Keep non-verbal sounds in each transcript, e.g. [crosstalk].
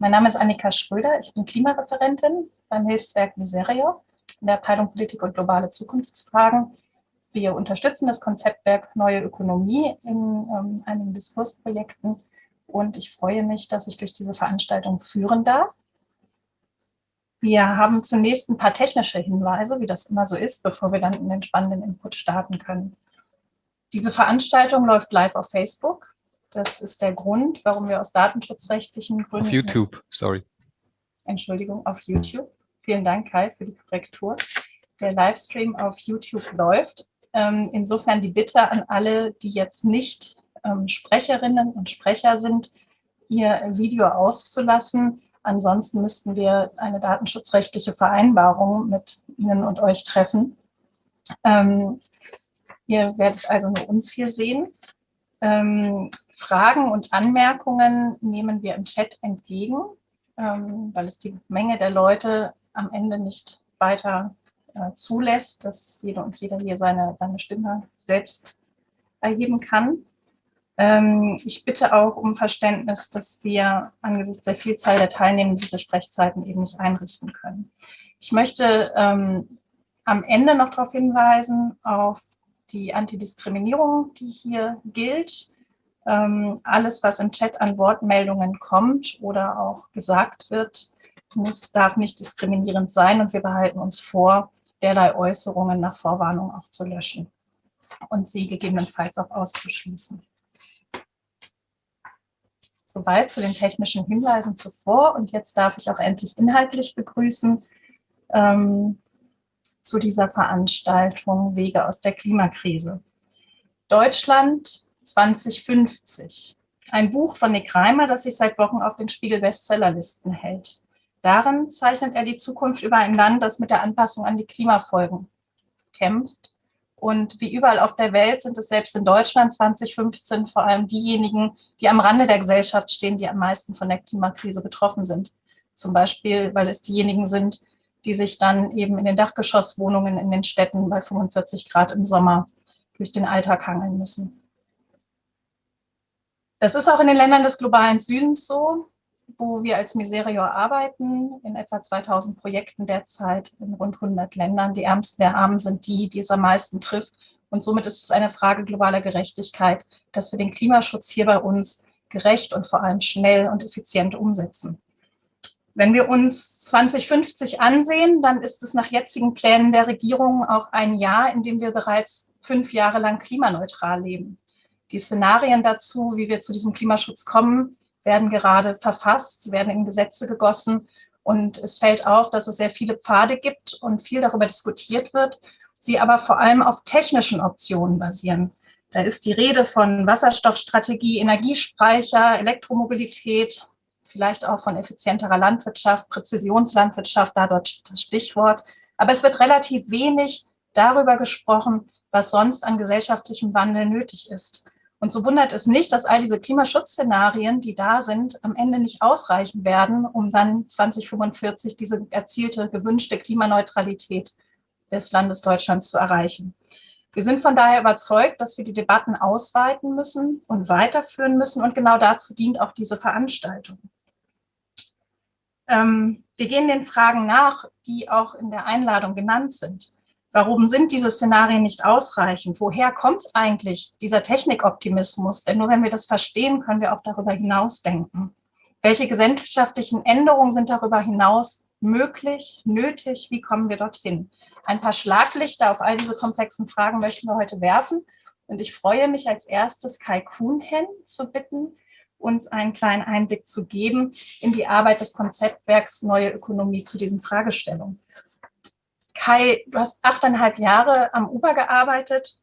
Mein Name ist Annika Schröder, ich bin Klimareferentin beim Hilfswerk Miserio in der Abteilung Politik und globale Zukunftsfragen. Wir unterstützen das Konzeptwerk Neue Ökonomie in ähm, einigen Diskursprojekten und ich freue mich, dass ich durch diese Veranstaltung führen darf. Wir haben zunächst ein paar technische Hinweise, wie das immer so ist, bevor wir dann in den spannenden Input starten können. Diese Veranstaltung läuft live auf Facebook. Das ist der Grund, warum wir aus datenschutzrechtlichen Gründen... Auf YouTube, sorry. Entschuldigung, auf YouTube. Vielen Dank, Kai, für die Korrektur. Der Livestream auf YouTube läuft. Ähm, insofern die Bitte an alle, die jetzt nicht ähm, Sprecherinnen und Sprecher sind, ihr Video auszulassen. Ansonsten müssten wir eine datenschutzrechtliche Vereinbarung mit Ihnen und euch treffen. Ähm, ihr werdet also nur uns hier sehen. Ähm, Fragen und Anmerkungen nehmen wir im Chat entgegen, ähm, weil es die Menge der Leute am Ende nicht weiter äh, zulässt, dass jeder und jeder hier seine, seine Stimme selbst erheben kann. Ähm, ich bitte auch um Verständnis, dass wir angesichts der Vielzahl der Teilnehmer diese Sprechzeiten eben nicht einrichten können. Ich möchte ähm, am Ende noch darauf hinweisen, auf die Antidiskriminierung, die hier gilt. Ähm, alles, was im Chat an Wortmeldungen kommt oder auch gesagt wird, muss, darf nicht diskriminierend sein und wir behalten uns vor, derlei Äußerungen nach Vorwarnung auch zu löschen und sie gegebenenfalls auch auszuschließen. Soweit zu den technischen Hinweisen zuvor und jetzt darf ich auch endlich inhaltlich begrüßen ähm, zu dieser Veranstaltung Wege aus der Klimakrise. Deutschland 2050. Ein Buch von Nick Reimer, das sich seit Wochen auf den Spiegel-Bestsellerlisten hält. Darin zeichnet er die Zukunft über ein Land, das mit der Anpassung an die Klimafolgen kämpft. Und wie überall auf der Welt sind es selbst in Deutschland 2015 vor allem diejenigen, die am Rande der Gesellschaft stehen, die am meisten von der Klimakrise betroffen sind. Zum Beispiel, weil es diejenigen sind, die sich dann eben in den Dachgeschosswohnungen in den Städten bei 45 Grad im Sommer durch den Alltag hangeln müssen. Das ist auch in den Ländern des globalen Südens so wo wir als Miserior arbeiten, in etwa 2000 Projekten derzeit in rund 100 Ländern. Die Ärmsten der Armen sind die, die es am meisten trifft. Und somit ist es eine Frage globaler Gerechtigkeit, dass wir den Klimaschutz hier bei uns gerecht und vor allem schnell und effizient umsetzen. Wenn wir uns 2050 ansehen, dann ist es nach jetzigen Plänen der Regierung auch ein Jahr, in dem wir bereits fünf Jahre lang klimaneutral leben. Die Szenarien dazu, wie wir zu diesem Klimaschutz kommen, werden gerade verfasst, werden in Gesetze gegossen. Und es fällt auf, dass es sehr viele Pfade gibt und viel darüber diskutiert wird, sie aber vor allem auf technischen Optionen basieren. Da ist die Rede von Wasserstoffstrategie, Energiespeicher, Elektromobilität, vielleicht auch von effizienterer Landwirtschaft, Präzisionslandwirtschaft, da dort das Stichwort. Aber es wird relativ wenig darüber gesprochen, was sonst an gesellschaftlichem Wandel nötig ist. Und so wundert es nicht, dass all diese Klimaschutzszenarien, die da sind, am Ende nicht ausreichen werden, um dann 2045 diese erzielte, gewünschte Klimaneutralität des Landes Deutschlands zu erreichen. Wir sind von daher überzeugt, dass wir die Debatten ausweiten müssen und weiterführen müssen. Und genau dazu dient auch diese Veranstaltung. Ähm, wir gehen den Fragen nach, die auch in der Einladung genannt sind. Warum sind diese Szenarien nicht ausreichend? Woher kommt eigentlich dieser Technikoptimismus? Denn nur wenn wir das verstehen, können wir auch darüber hinaus denken. Welche gesellschaftlichen Änderungen sind darüber hinaus möglich, nötig? Wie kommen wir dorthin? Ein paar Schlaglichter auf all diese komplexen Fragen möchten wir heute werfen. Und ich freue mich als erstes Kai Kuhnhen zu bitten, uns einen kleinen Einblick zu geben in die Arbeit des Konzeptwerks Neue Ökonomie zu diesen Fragestellungen. Kai, du hast achteinhalb Jahre am Uber gearbeitet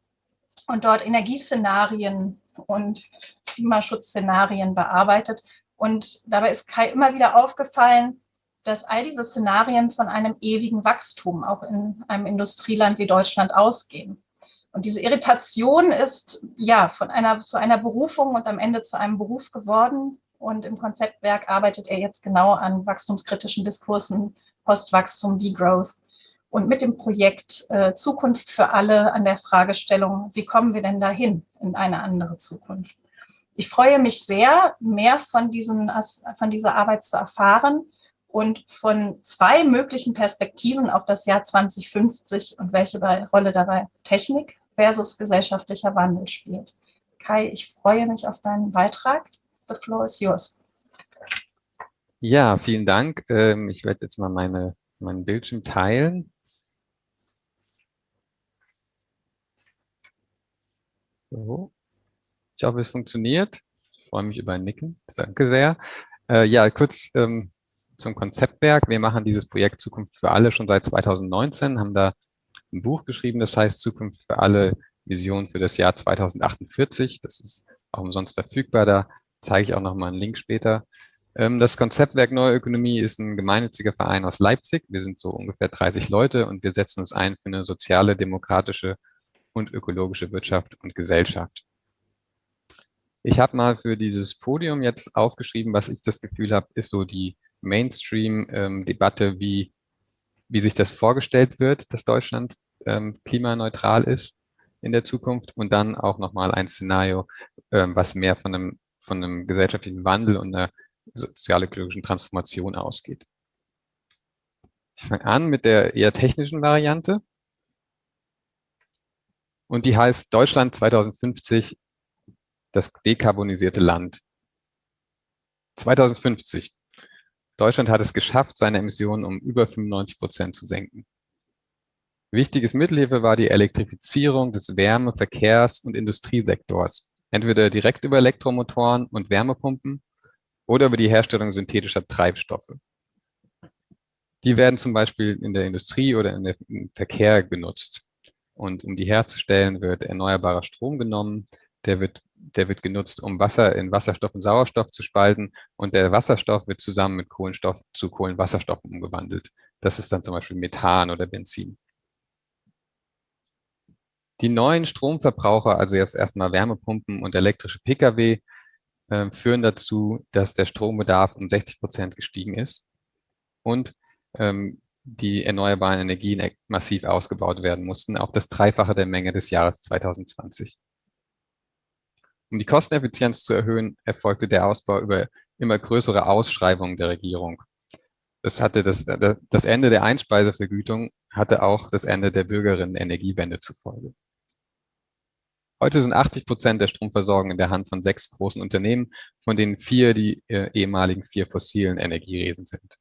und dort Energieszenarien und Klimaschutzszenarien bearbeitet. Und dabei ist Kai immer wieder aufgefallen, dass all diese Szenarien von einem ewigen Wachstum auch in einem Industrieland wie Deutschland ausgehen. Und diese Irritation ist ja von einer zu einer Berufung und am Ende zu einem Beruf geworden. Und im Konzeptwerk arbeitet er jetzt genau an wachstumskritischen Diskursen, Postwachstum, Degrowth und mit dem Projekt äh, Zukunft für alle an der Fragestellung, wie kommen wir denn dahin in eine andere Zukunft? Ich freue mich sehr, mehr von, diesen, von dieser Arbeit zu erfahren und von zwei möglichen Perspektiven auf das Jahr 2050 und welche Rolle dabei Technik versus gesellschaftlicher Wandel spielt. Kai, ich freue mich auf deinen Beitrag. The floor is yours. Ja, vielen Dank. Ähm, ich werde jetzt mal meine, meinen Bildschirm teilen. So. Ich hoffe, es funktioniert. Ich freue mich über ein Nicken. Danke sehr. Äh, ja, kurz ähm, zum Konzeptwerk. Wir machen dieses Projekt Zukunft für alle schon seit 2019, haben da ein Buch geschrieben, das heißt Zukunft für alle Vision für das Jahr 2048. Das ist auch umsonst verfügbar, da zeige ich auch noch mal einen Link später. Ähm, das Konzeptwerk Neue Ökonomie ist ein gemeinnütziger Verein aus Leipzig. Wir sind so ungefähr 30 Leute und wir setzen uns ein für eine soziale, demokratische und ökologische Wirtschaft und Gesellschaft. Ich habe mal für dieses Podium jetzt aufgeschrieben, was ich das Gefühl habe, ist so die Mainstream-Debatte, ähm, wie, wie sich das vorgestellt wird, dass Deutschland ähm, klimaneutral ist in der Zukunft und dann auch nochmal ein Szenario, ähm, was mehr von einem, von einem gesellschaftlichen Wandel und einer sozial-ökologischen Transformation ausgeht. Ich fange an mit der eher technischen Variante. Und die heißt Deutschland 2050 das dekarbonisierte Land. 2050. Deutschland hat es geschafft, seine Emissionen um über 95 Prozent zu senken. Wichtiges Mittel hierfür war die Elektrifizierung des Wärme-, Verkehrs- und Industriesektors, entweder direkt über Elektromotoren und Wärmepumpen oder über die Herstellung synthetischer Treibstoffe. Die werden zum Beispiel in der Industrie oder im Verkehr genutzt. Und um die herzustellen, wird erneuerbarer Strom genommen, der wird der wird genutzt, um Wasser in Wasserstoff und Sauerstoff zu spalten und der Wasserstoff wird zusammen mit Kohlenstoff zu Kohlenwasserstoff umgewandelt. Das ist dann zum Beispiel Methan oder Benzin. Die neuen Stromverbraucher, also jetzt erstmal Wärmepumpen und elektrische Pkw, äh, führen dazu, dass der Strombedarf um 60 Prozent gestiegen ist und ähm, die erneuerbaren Energien massiv ausgebaut werden mussten, auf das Dreifache der Menge des Jahres 2020. Um die Kosteneffizienz zu erhöhen, erfolgte der Ausbau über immer größere Ausschreibungen der Regierung. Das, hatte das, das Ende der Einspeisevergütung hatte auch das Ende der Bürgerinnen-Energiewende zufolge. Heute sind 80 Prozent der Stromversorgung in der Hand von sechs großen Unternehmen, von denen vier die äh, ehemaligen vier fossilen Energieriesen sind.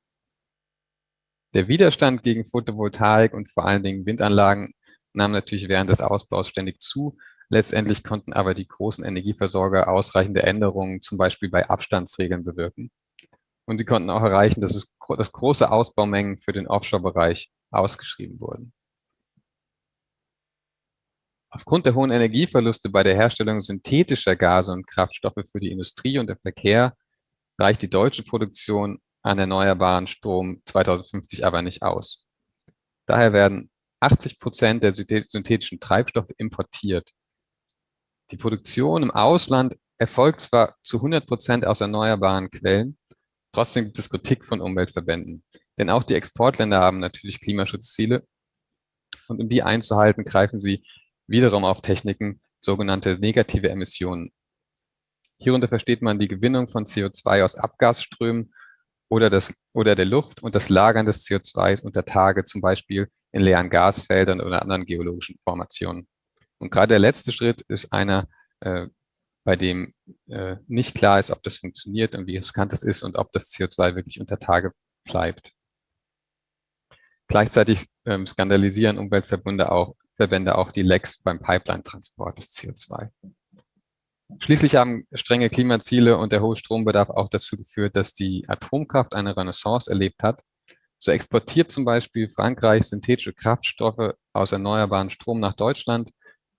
Der Widerstand gegen Photovoltaik und vor allen Dingen Windanlagen nahm natürlich während des Ausbaus ständig zu Letztendlich konnten aber die großen Energieversorger ausreichende Änderungen, zum Beispiel bei Abstandsregeln, bewirken. Und sie konnten auch erreichen, dass, es, dass große Ausbaumengen für den Offshore-Bereich ausgeschrieben wurden. Aufgrund der hohen Energieverluste bei der Herstellung synthetischer Gase und Kraftstoffe für die Industrie und der Verkehr reicht die deutsche Produktion an erneuerbaren Strom 2050 aber nicht aus. Daher werden 80 Prozent der synthetischen Treibstoffe importiert. Die Produktion im Ausland erfolgt zwar zu 100 Prozent aus erneuerbaren Quellen, trotzdem gibt es Kritik von Umweltverbänden. Denn auch die Exportländer haben natürlich Klimaschutzziele und um die einzuhalten, greifen sie wiederum auf Techniken, sogenannte negative Emissionen. Hierunter versteht man die Gewinnung von CO2 aus Abgasströmen oder, das, oder der Luft und das Lagern des CO2s unter Tage, zum Beispiel in leeren Gasfeldern oder anderen geologischen Formationen. Und gerade der letzte Schritt ist einer, äh, bei dem äh, nicht klar ist, ob das funktioniert und wie riskant es ist und ob das CO2 wirklich unter Tage bleibt. Gleichzeitig ähm, skandalisieren Umweltverbände auch, Verbände auch die Lecks beim Pipeline-Transport des CO2. Schließlich haben strenge Klimaziele und der hohe Strombedarf auch dazu geführt, dass die Atomkraft eine Renaissance erlebt hat. So exportiert zum Beispiel Frankreich synthetische Kraftstoffe aus erneuerbaren Strom nach Deutschland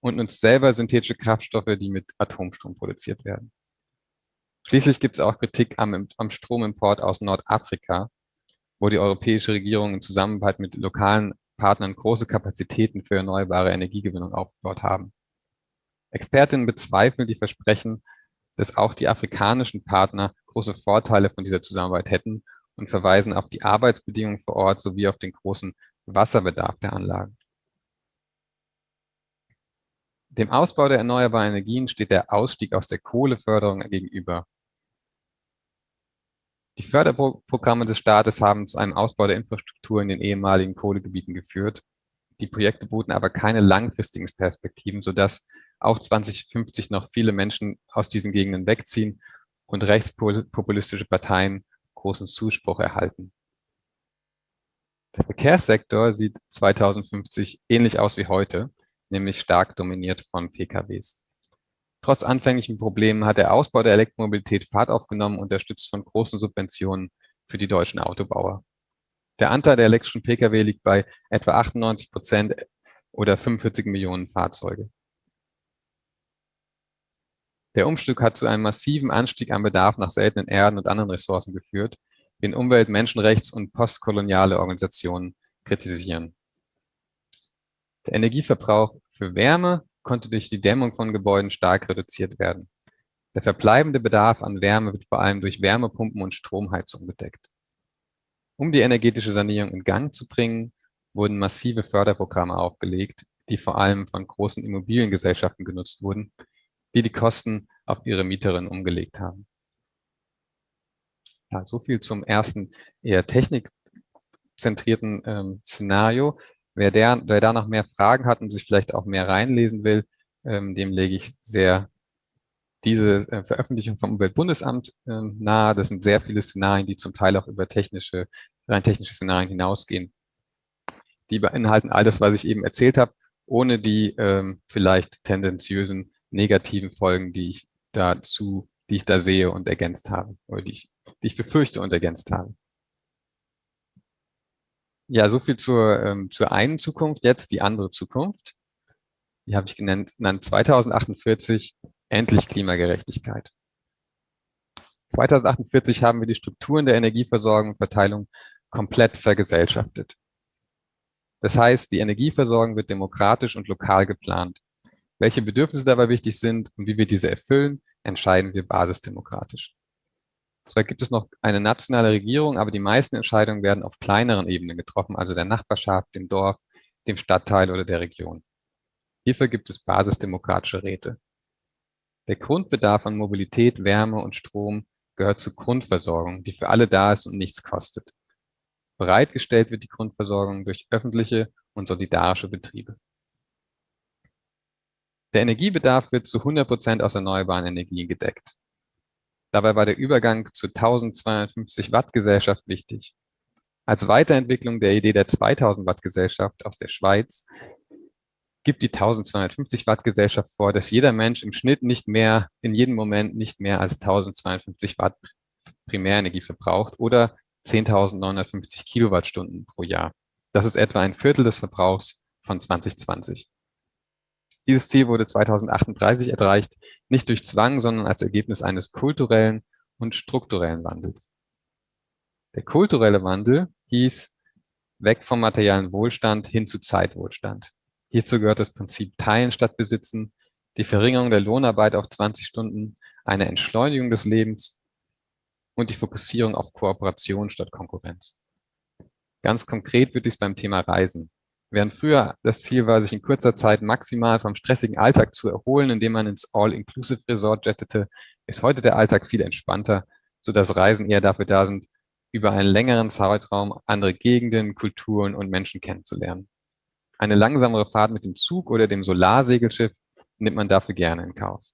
und nutzt selber synthetische Kraftstoffe, die mit Atomstrom produziert werden. Schließlich gibt es auch Kritik am, am Stromimport aus Nordafrika, wo die europäische Regierung in Zusammenarbeit mit lokalen Partnern große Kapazitäten für erneuerbare Energiegewinnung aufgebaut haben. Expertinnen bezweifeln die Versprechen, dass auch die afrikanischen Partner große Vorteile von dieser Zusammenarbeit hätten und verweisen auf die Arbeitsbedingungen vor Ort sowie auf den großen Wasserbedarf der Anlagen. Dem Ausbau der erneuerbaren Energien steht der Ausstieg aus der Kohleförderung gegenüber. Die Förderprogramme des Staates haben zu einem Ausbau der Infrastruktur in den ehemaligen Kohlegebieten geführt. Die Projekte boten aber keine langfristigen Perspektiven, sodass auch 2050 noch viele Menschen aus diesen Gegenden wegziehen und rechtspopulistische Parteien großen Zuspruch erhalten. Der Verkehrssektor sieht 2050 ähnlich aus wie heute, nämlich stark dominiert von PKWs. Trotz anfänglichen Problemen hat der Ausbau der Elektromobilität Fahrt aufgenommen, unterstützt von großen Subventionen für die deutschen Autobauer. Der Anteil der elektrischen Pkw liegt bei etwa 98 Prozent oder 45 Millionen Fahrzeuge. Der Umstieg hat zu einem massiven Anstieg am Bedarf nach seltenen Erden und anderen Ressourcen geführt, den Umwelt-, Menschenrechts- und postkoloniale Organisationen kritisieren. Der Energieverbrauch für Wärme konnte durch die Dämmung von Gebäuden stark reduziert werden. Der verbleibende Bedarf an Wärme wird vor allem durch Wärmepumpen und Stromheizung gedeckt. Um die energetische Sanierung in Gang zu bringen, wurden massive Förderprogramme aufgelegt, die vor allem von großen Immobiliengesellschaften genutzt wurden, die die Kosten auf ihre Mieterinnen umgelegt haben. Ja, so viel zum ersten eher technikzentrierten ähm, Szenario. Wer, der, wer da noch mehr Fragen hat und sich vielleicht auch mehr reinlesen will, ähm, dem lege ich sehr diese äh, Veröffentlichung vom Umweltbundesamt äh, nahe. Das sind sehr viele Szenarien, die zum Teil auch über technische, rein technische Szenarien hinausgehen. Die beinhalten all das, was ich eben erzählt habe, ohne die ähm, vielleicht tendenziösen negativen Folgen, die ich dazu, die ich da sehe und ergänzt habe, oder die ich, die ich befürchte und ergänzt habe. Ja, so viel zur, ähm, zur einen Zukunft. Jetzt die andere Zukunft. Die habe ich genannt, genannt 2048, endlich Klimagerechtigkeit. 2048 haben wir die Strukturen der Energieversorgung und Verteilung komplett vergesellschaftet. Das heißt, die Energieversorgung wird demokratisch und lokal geplant. Welche Bedürfnisse dabei wichtig sind und wie wir diese erfüllen, entscheiden wir basisdemokratisch. Zwar gibt es noch eine nationale Regierung, aber die meisten Entscheidungen werden auf kleineren Ebenen getroffen, also der Nachbarschaft, dem Dorf, dem Stadtteil oder der Region. Hierfür gibt es basisdemokratische Räte. Der Grundbedarf an Mobilität, Wärme und Strom gehört zur Grundversorgung, die für alle da ist und nichts kostet. Bereitgestellt wird die Grundversorgung durch öffentliche und solidarische Betriebe. Der Energiebedarf wird zu 100 Prozent aus erneuerbaren Energien gedeckt. Dabei war der Übergang zur 1250 Watt Gesellschaft wichtig. Als Weiterentwicklung der Idee der 2000 Watt Gesellschaft aus der Schweiz gibt die 1250 Watt Gesellschaft vor, dass jeder Mensch im Schnitt nicht mehr, in jedem Moment nicht mehr als 1250 Watt Primärenergie verbraucht oder 10.950 Kilowattstunden pro Jahr. Das ist etwa ein Viertel des Verbrauchs von 2020. Dieses Ziel wurde 2038 erreicht, nicht durch Zwang, sondern als Ergebnis eines kulturellen und strukturellen Wandels. Der kulturelle Wandel hieß weg vom materiellen Wohlstand hin zu Zeitwohlstand. Hierzu gehört das Prinzip Teilen statt Besitzen, die Verringerung der Lohnarbeit auf 20 Stunden, eine Entschleunigung des Lebens und die Fokussierung auf Kooperation statt Konkurrenz. Ganz konkret wird dies beim Thema Reisen Während früher das Ziel war, sich in kurzer Zeit maximal vom stressigen Alltag zu erholen, indem man ins All-Inclusive-Resort jettete, ist heute der Alltag viel entspannter, sodass Reisen eher dafür da sind, über einen längeren Zeitraum andere Gegenden, Kulturen und Menschen kennenzulernen. Eine langsamere Fahrt mit dem Zug oder dem Solarsegelschiff nimmt man dafür gerne in Kauf.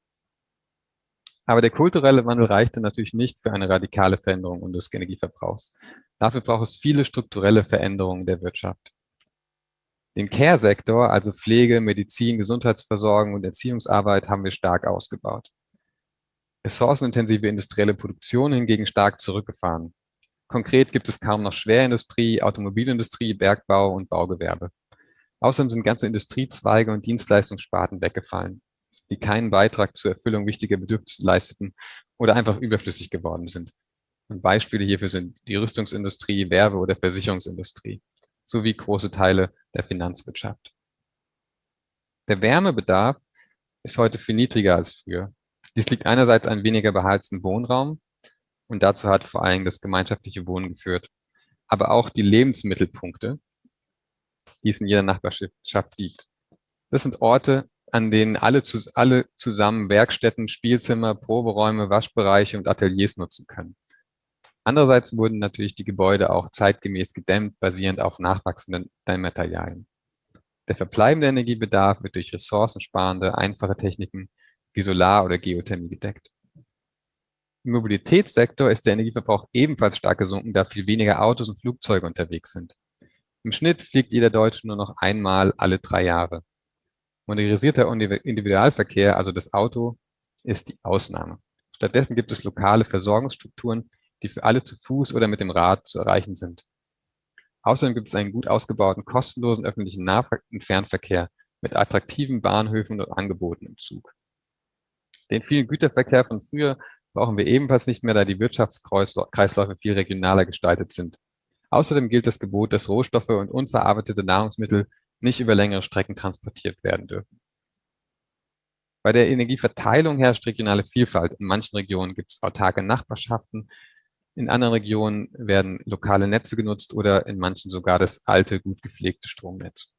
Aber der kulturelle Wandel reichte natürlich nicht für eine radikale Veränderung unseres Energieverbrauchs. Dafür braucht es viele strukturelle Veränderungen der Wirtschaft. Den Care-Sektor, also Pflege, Medizin, Gesundheitsversorgung und Erziehungsarbeit, haben wir stark ausgebaut. Ressourcenintensive industrielle Produktion hingegen stark zurückgefahren. Konkret gibt es kaum noch Schwerindustrie, Automobilindustrie, Bergbau und Baugewerbe. Außerdem sind ganze Industriezweige und Dienstleistungssparten weggefallen, die keinen Beitrag zur Erfüllung wichtiger Bedürfnisse leisteten oder einfach überflüssig geworden sind. Und Beispiele hierfür sind die Rüstungsindustrie, Werbe- oder Versicherungsindustrie sowie große Teile der Finanzwirtschaft. Der Wärmebedarf ist heute viel niedriger als früher. Dies liegt einerseits an weniger beheizten Wohnraum und dazu hat vor allem das gemeinschaftliche Wohnen geführt, aber auch die Lebensmittelpunkte, die es in jeder Nachbarschaft gibt. Das sind Orte, an denen alle, alle zusammen Werkstätten, Spielzimmer, Proberäume, Waschbereiche und Ateliers nutzen können. Andererseits wurden natürlich die Gebäude auch zeitgemäß gedämmt, basierend auf nachwachsenden Dämmmaterialien. Der verbleibende Energiebedarf wird durch ressourcensparende, einfache Techniken wie Solar- oder Geothermie gedeckt. Im Mobilitätssektor ist der Energieverbrauch ebenfalls stark gesunken, da viel weniger Autos und Flugzeuge unterwegs sind. Im Schnitt fliegt jeder Deutsche nur noch einmal alle drei Jahre. Modernisierter Individualverkehr, also das Auto, ist die Ausnahme. Stattdessen gibt es lokale Versorgungsstrukturen, die für alle zu Fuß oder mit dem Rad zu erreichen sind. Außerdem gibt es einen gut ausgebauten, kostenlosen öffentlichen Nah- und Fernverkehr mit attraktiven Bahnhöfen und Angeboten im Zug. Den vielen Güterverkehr von früher brauchen wir ebenfalls nicht mehr, da die Wirtschaftskreisläufe viel regionaler gestaltet sind. Außerdem gilt das Gebot, dass Rohstoffe und unverarbeitete Nahrungsmittel nicht über längere Strecken transportiert werden dürfen. Bei der Energieverteilung herrscht regionale Vielfalt. In manchen Regionen gibt es autarke Nachbarschaften, in anderen Regionen werden lokale Netze genutzt oder in manchen sogar das alte, gut gepflegte Stromnetz.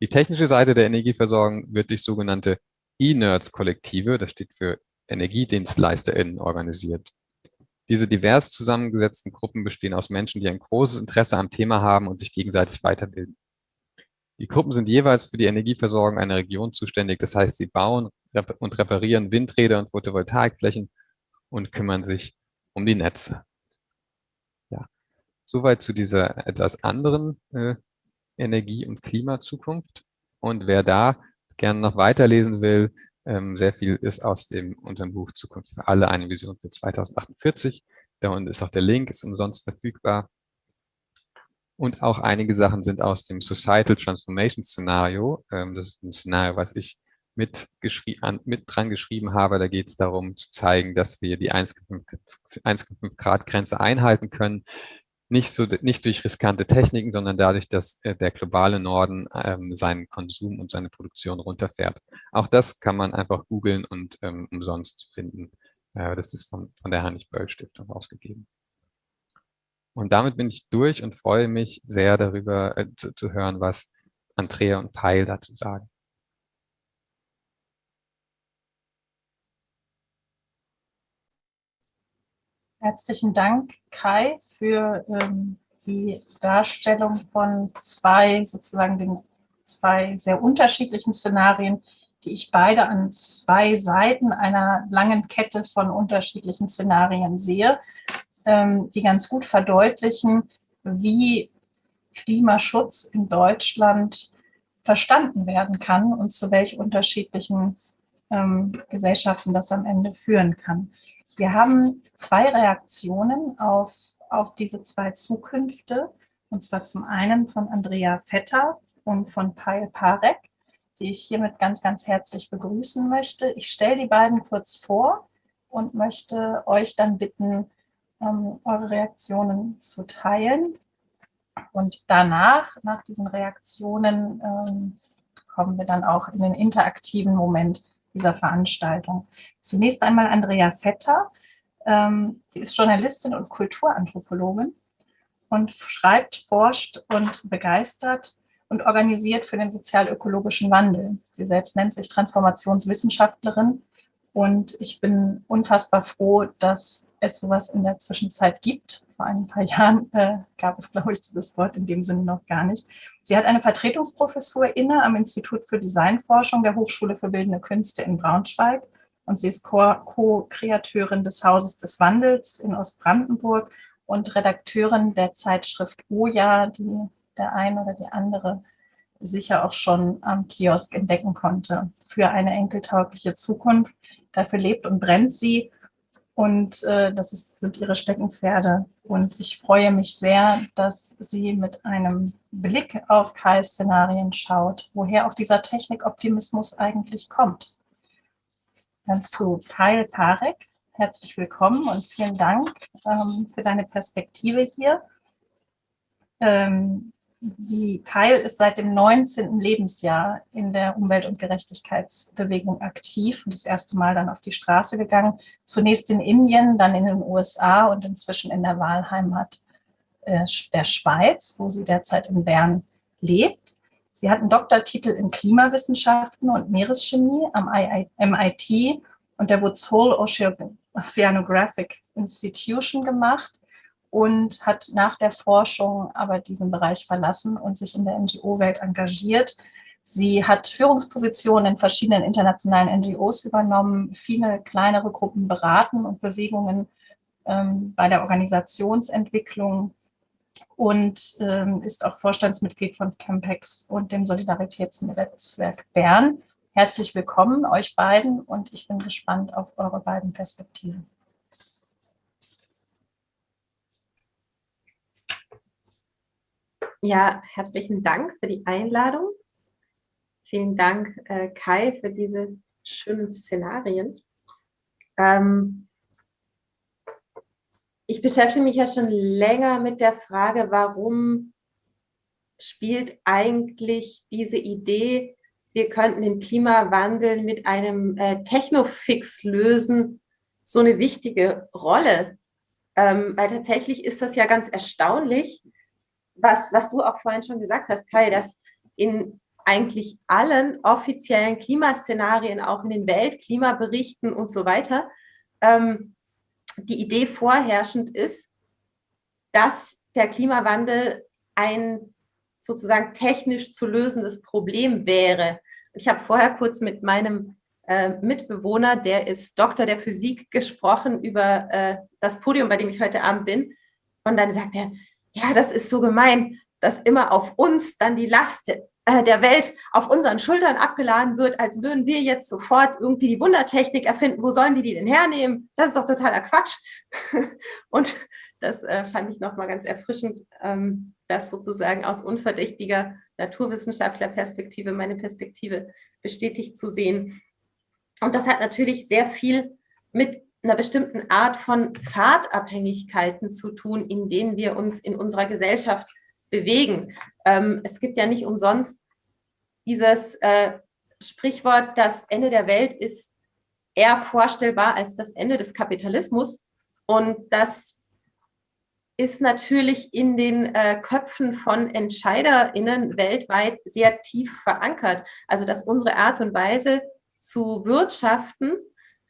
Die technische Seite der Energieversorgung wird durch sogenannte E-Nerds-Kollektive, das steht für EnergiedienstleisterInnen, organisiert. Diese divers zusammengesetzten Gruppen bestehen aus Menschen, die ein großes Interesse am Thema haben und sich gegenseitig weiterbilden. Die Gruppen sind jeweils für die Energieversorgung einer Region zuständig. Das heißt, sie bauen und reparieren Windräder und Photovoltaikflächen und kümmern sich um die Netze. Ja, soweit zu dieser etwas anderen äh, Energie- und Klimazukunft. Und wer da gerne noch weiterlesen will, ähm, sehr viel ist aus dem unserem Buch Zukunft für alle, eine Vision für 2048. Da unten ist auch der Link, ist umsonst verfügbar. Und auch einige Sachen sind aus dem Societal Transformation Szenario. Ähm, das ist ein Szenario, was ich mit, an, mit dran geschrieben habe. Da geht es darum zu zeigen, dass wir die 1,5 Grad Grenze einhalten können. Nicht, so, nicht durch riskante Techniken, sondern dadurch, dass äh, der globale Norden ähm, seinen Konsum und seine Produktion runterfährt. Auch das kann man einfach googeln und ähm, umsonst finden. Äh, das ist von, von der Heinrich-Böll-Stiftung ausgegeben. Und damit bin ich durch und freue mich sehr darüber äh, zu, zu hören, was Andrea und Peil dazu sagen. Herzlichen Dank, Kai, für ähm, die Darstellung von zwei, sozusagen den zwei sehr unterschiedlichen Szenarien, die ich beide an zwei Seiten einer langen Kette von unterschiedlichen Szenarien sehe, ähm, die ganz gut verdeutlichen, wie Klimaschutz in Deutschland verstanden werden kann und zu welch unterschiedlichen ähm, Gesellschaften das am Ende führen kann. Wir haben zwei Reaktionen auf, auf diese zwei Zukünfte, und zwar zum einen von Andrea Vetter und von Paul Parek, die ich hiermit ganz, ganz herzlich begrüßen möchte. Ich stelle die beiden kurz vor und möchte euch dann bitten, ähm, eure Reaktionen zu teilen. Und danach, nach diesen Reaktionen, ähm, kommen wir dann auch in den interaktiven Moment dieser Veranstaltung. Zunächst einmal Andrea Vetter. Ähm, die ist Journalistin und Kulturanthropologin und schreibt, forscht und begeistert und organisiert für den sozial-ökologischen Wandel. Sie selbst nennt sich Transformationswissenschaftlerin und ich bin unfassbar froh, dass es sowas in der Zwischenzeit gibt. Vor ein paar [laughs] Jahren äh, gab es, glaube ich, dieses Wort in dem Sinne noch gar nicht. Sie hat eine Vertretungsprofessur inne am Institut für Designforschung der Hochschule für Bildende Künste in Braunschweig. Und sie ist Co-Kreateurin des Hauses des Wandels in Ostbrandenburg und Redakteurin der Zeitschrift Oja, die der eine oder die andere sicher auch schon am Kiosk entdecken konnte für eine enkeltaugliche Zukunft. Dafür lebt und brennt sie und äh, das ist, sind ihre Steckenpferde. Und ich freue mich sehr, dass sie mit einem Blick auf KI-Szenarien schaut, woher auch dieser Technikoptimismus eigentlich kommt. Dann zu Kyle Parek. Herzlich willkommen und vielen Dank ähm, für deine Perspektive hier. Ähm, die Keil ist seit dem 19. Lebensjahr in der Umwelt- und Gerechtigkeitsbewegung aktiv und das erste Mal dann auf die Straße gegangen. Zunächst in Indien, dann in den USA und inzwischen in der Wahlheimat äh, der Schweiz, wo sie derzeit in Bern lebt. Sie hat einen Doktortitel in Klimawissenschaften und Meereschemie am MIT und der Woods Hole Oceanographic Institution gemacht und hat nach der Forschung aber diesen Bereich verlassen und sich in der NGO-Welt engagiert. Sie hat Führungspositionen in verschiedenen internationalen NGOs übernommen, viele kleinere Gruppen beraten und Bewegungen ähm, bei der Organisationsentwicklung und ähm, ist auch Vorstandsmitglied von Campex und dem Solidaritätsnetzwerk Bern. Herzlich willkommen euch beiden und ich bin gespannt auf eure beiden Perspektiven. Ja, herzlichen Dank für die Einladung. Vielen Dank, äh, Kai, für diese schönen Szenarien. Ähm, ich beschäftige mich ja schon länger mit der Frage, warum spielt eigentlich diese Idee, wir könnten den Klimawandel mit einem äh, Technofix lösen, so eine wichtige Rolle. Ähm, weil tatsächlich ist das ja ganz erstaunlich, was, was du auch vorhin schon gesagt hast, Kai, dass in eigentlich allen offiziellen Klimaszenarien, auch in den Weltklimaberichten und so weiter, ähm, die Idee vorherrschend ist, dass der Klimawandel ein sozusagen technisch zu lösendes Problem wäre. Ich habe vorher kurz mit meinem äh, Mitbewohner, der ist Doktor der Physik, gesprochen über äh, das Podium, bei dem ich heute Abend bin. Und dann sagt er, ja, das ist so gemein, dass immer auf uns dann die Last äh, der Welt auf unseren Schultern abgeladen wird, als würden wir jetzt sofort irgendwie die Wundertechnik erfinden. Wo sollen die die denn hernehmen? Das ist doch totaler Quatsch. [laughs] Und das äh, fand ich nochmal ganz erfrischend, ähm, das sozusagen aus unverdächtiger Naturwissenschaftlerperspektive meine Perspektive bestätigt zu sehen. Und das hat natürlich sehr viel mit einer bestimmten Art von Fahrtabhängigkeiten zu tun, in denen wir uns in unserer Gesellschaft bewegen. Ähm, es gibt ja nicht umsonst dieses äh, Sprichwort, das Ende der Welt ist eher vorstellbar als das Ende des Kapitalismus. Und das ist natürlich in den äh, Köpfen von EntscheiderInnen weltweit sehr tief verankert. Also dass unsere Art und Weise zu wirtschaften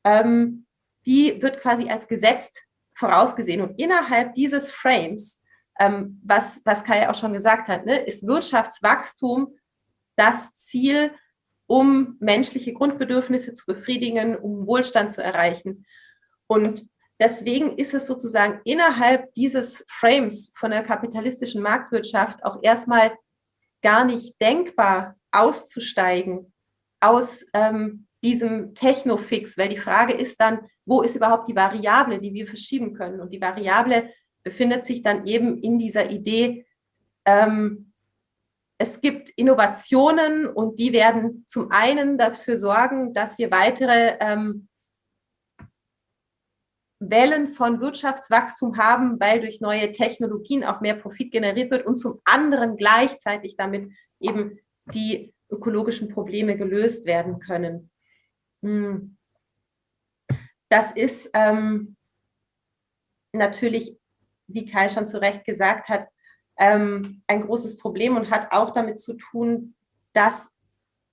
ähm, die wird quasi als gesetzt vorausgesehen. Und innerhalb dieses Frames, ähm, was, was Kai auch schon gesagt hat, ne, ist Wirtschaftswachstum das Ziel, um menschliche Grundbedürfnisse zu befriedigen, um Wohlstand zu erreichen. Und deswegen ist es sozusagen innerhalb dieses Frames von der kapitalistischen Marktwirtschaft auch erstmal gar nicht denkbar auszusteigen aus ähm, diesem Technofix, weil die Frage ist dann, wo ist überhaupt die Variable, die wir verschieben können? Und die Variable befindet sich dann eben in dieser Idee, ähm, es gibt Innovationen und die werden zum einen dafür sorgen, dass wir weitere ähm, Wellen von Wirtschaftswachstum haben, weil durch neue Technologien auch mehr Profit generiert wird und zum anderen gleichzeitig damit eben die ökologischen Probleme gelöst werden können. Hm. Das ist ähm, natürlich, wie Kai schon zu Recht gesagt hat, ähm, ein großes Problem und hat auch damit zu tun, dass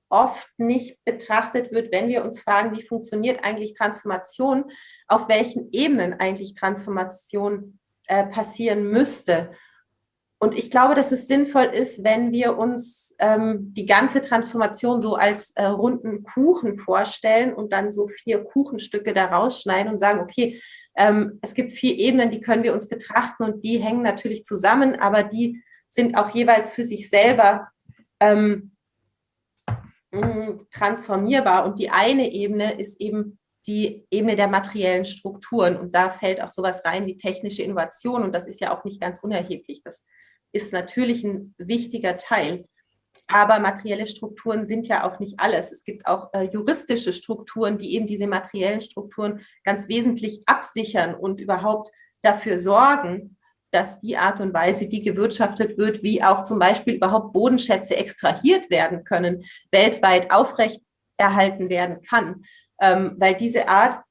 oft nicht betrachtet wird, wenn wir uns fragen, wie funktioniert eigentlich Transformation, auf welchen Ebenen eigentlich Transformation äh, passieren müsste. Und ich glaube, dass es sinnvoll ist, wenn wir uns ähm, die ganze Transformation so als äh, runden Kuchen vorstellen und dann so vier Kuchenstücke da rausschneiden und sagen, okay, ähm, es gibt vier Ebenen, die können wir uns betrachten und die hängen natürlich zusammen, aber die sind auch jeweils für sich selber ähm, transformierbar. Und die eine Ebene ist eben die Ebene der materiellen Strukturen. Und da fällt auch sowas rein wie technische Innovation. Und das ist ja auch nicht ganz unerheblich. Das ist natürlich ein wichtiger Teil. Aber materielle Strukturen sind ja auch nicht alles. Es gibt auch äh, juristische Strukturen, die eben diese materiellen Strukturen ganz wesentlich absichern und überhaupt dafür sorgen, dass die Art und Weise, wie gewirtschaftet wird, wie auch zum Beispiel überhaupt Bodenschätze extrahiert werden können, weltweit aufrechterhalten werden kann. Ähm, weil diese Art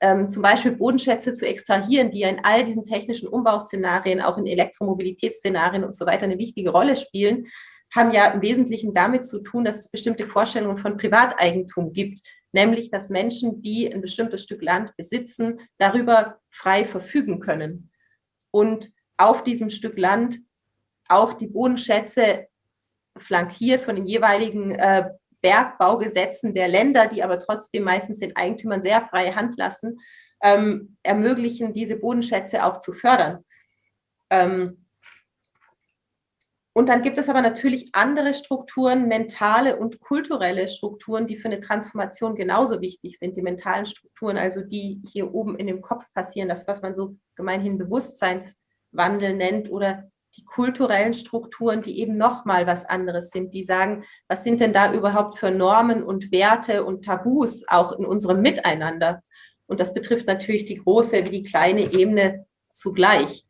ähm, zum Beispiel Bodenschätze zu extrahieren, die ja in all diesen technischen Umbauszenarien, auch in Elektromobilitätsszenarien und so weiter eine wichtige Rolle spielen, haben ja im Wesentlichen damit zu tun, dass es bestimmte Vorstellungen von Privateigentum gibt, nämlich dass Menschen, die ein bestimmtes Stück Land besitzen, darüber frei verfügen können. Und auf diesem Stück Land auch die Bodenschätze flankiert von den jeweiligen äh, Bergbaugesetzen der Länder, die aber trotzdem meistens den Eigentümern sehr freie Hand lassen, ähm, ermöglichen, diese Bodenschätze auch zu fördern. Ähm, und dann gibt es aber natürlich andere Strukturen, mentale und kulturelle Strukturen, die für eine Transformation genauso wichtig sind. Die mentalen Strukturen, also die hier oben in dem Kopf passieren, das, was man so gemeinhin Bewusstseinswandel nennt oder die kulturellen Strukturen, die eben nochmal was anderes sind, die sagen, was sind denn da überhaupt für Normen und Werte und Tabus auch in unserem Miteinander? Und das betrifft natürlich die große wie die kleine Ebene zugleich.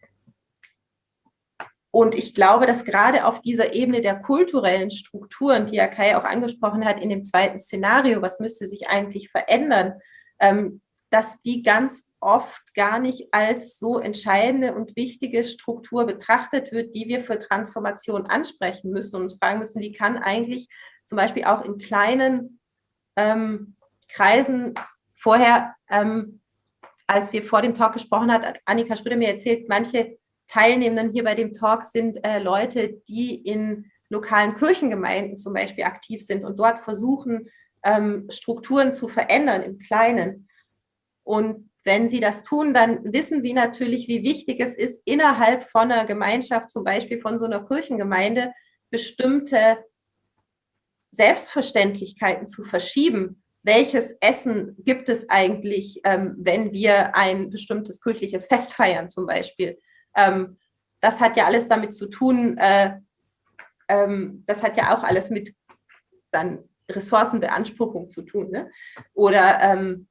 Und ich glaube, dass gerade auf dieser Ebene der kulturellen Strukturen, die ja Kai auch angesprochen hat in dem zweiten Szenario, was müsste sich eigentlich verändern, ähm, dass die ganz oft gar nicht als so entscheidende und wichtige Struktur betrachtet wird, die wir für Transformation ansprechen müssen und uns fragen müssen, wie kann eigentlich zum Beispiel auch in kleinen ähm, Kreisen vorher, ähm, als wir vor dem Talk gesprochen hat, hat Annika Schröder mir erzählt, manche Teilnehmenden hier bei dem Talk sind äh, Leute, die in lokalen Kirchengemeinden zum Beispiel aktiv sind und dort versuchen, ähm, Strukturen zu verändern im Kleinen. Und wenn sie das tun, dann wissen sie natürlich, wie wichtig es ist, innerhalb von einer Gemeinschaft, zum Beispiel von so einer Kirchengemeinde, bestimmte Selbstverständlichkeiten zu verschieben. Welches Essen gibt es eigentlich, ähm, wenn wir ein bestimmtes kirchliches Fest feiern zum Beispiel? Ähm, das hat ja alles damit zu tun, äh, ähm, das hat ja auch alles mit dann Ressourcenbeanspruchung zu tun. Ne? Oder ähm,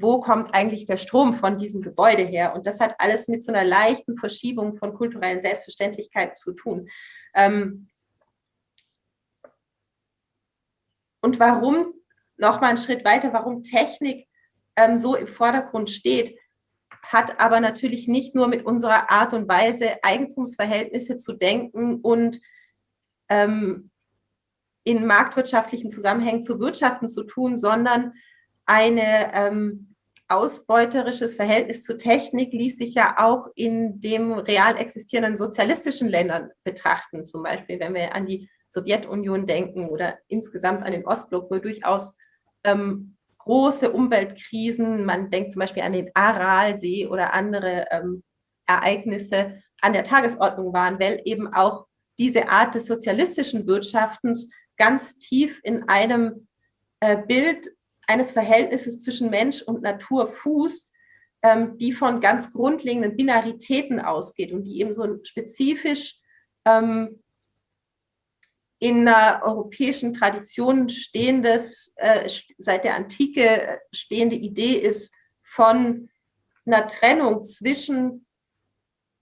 wo kommt eigentlich der Strom von diesem Gebäude her? Und das hat alles mit so einer leichten Verschiebung von kulturellen Selbstverständlichkeiten zu tun. Ähm, und warum, nochmal einen Schritt weiter, warum Technik ähm, so im Vordergrund steht, hat aber natürlich nicht nur mit unserer Art und Weise, Eigentumsverhältnisse zu denken und ähm, in marktwirtschaftlichen Zusammenhängen zu wirtschaften zu tun, sondern eine ähm, ausbeuterisches Verhältnis zu Technik ließ sich ja auch in dem real existierenden sozialistischen Ländern betrachten. Zum Beispiel, wenn wir an die Sowjetunion denken oder insgesamt an den Ostblock, wo durchaus ähm, große Umweltkrisen, man denkt zum Beispiel an den Aralsee oder andere ähm, Ereignisse an der Tagesordnung waren, weil eben auch diese Art des sozialistischen Wirtschaftens ganz tief in einem äh, Bild eines Verhältnisses zwischen Mensch und Natur fußt, ähm, die von ganz grundlegenden Binaritäten ausgeht und die eben so spezifisch ähm, in einer europäischen Tradition stehendes, äh, seit der Antike stehende Idee ist von einer Trennung zwischen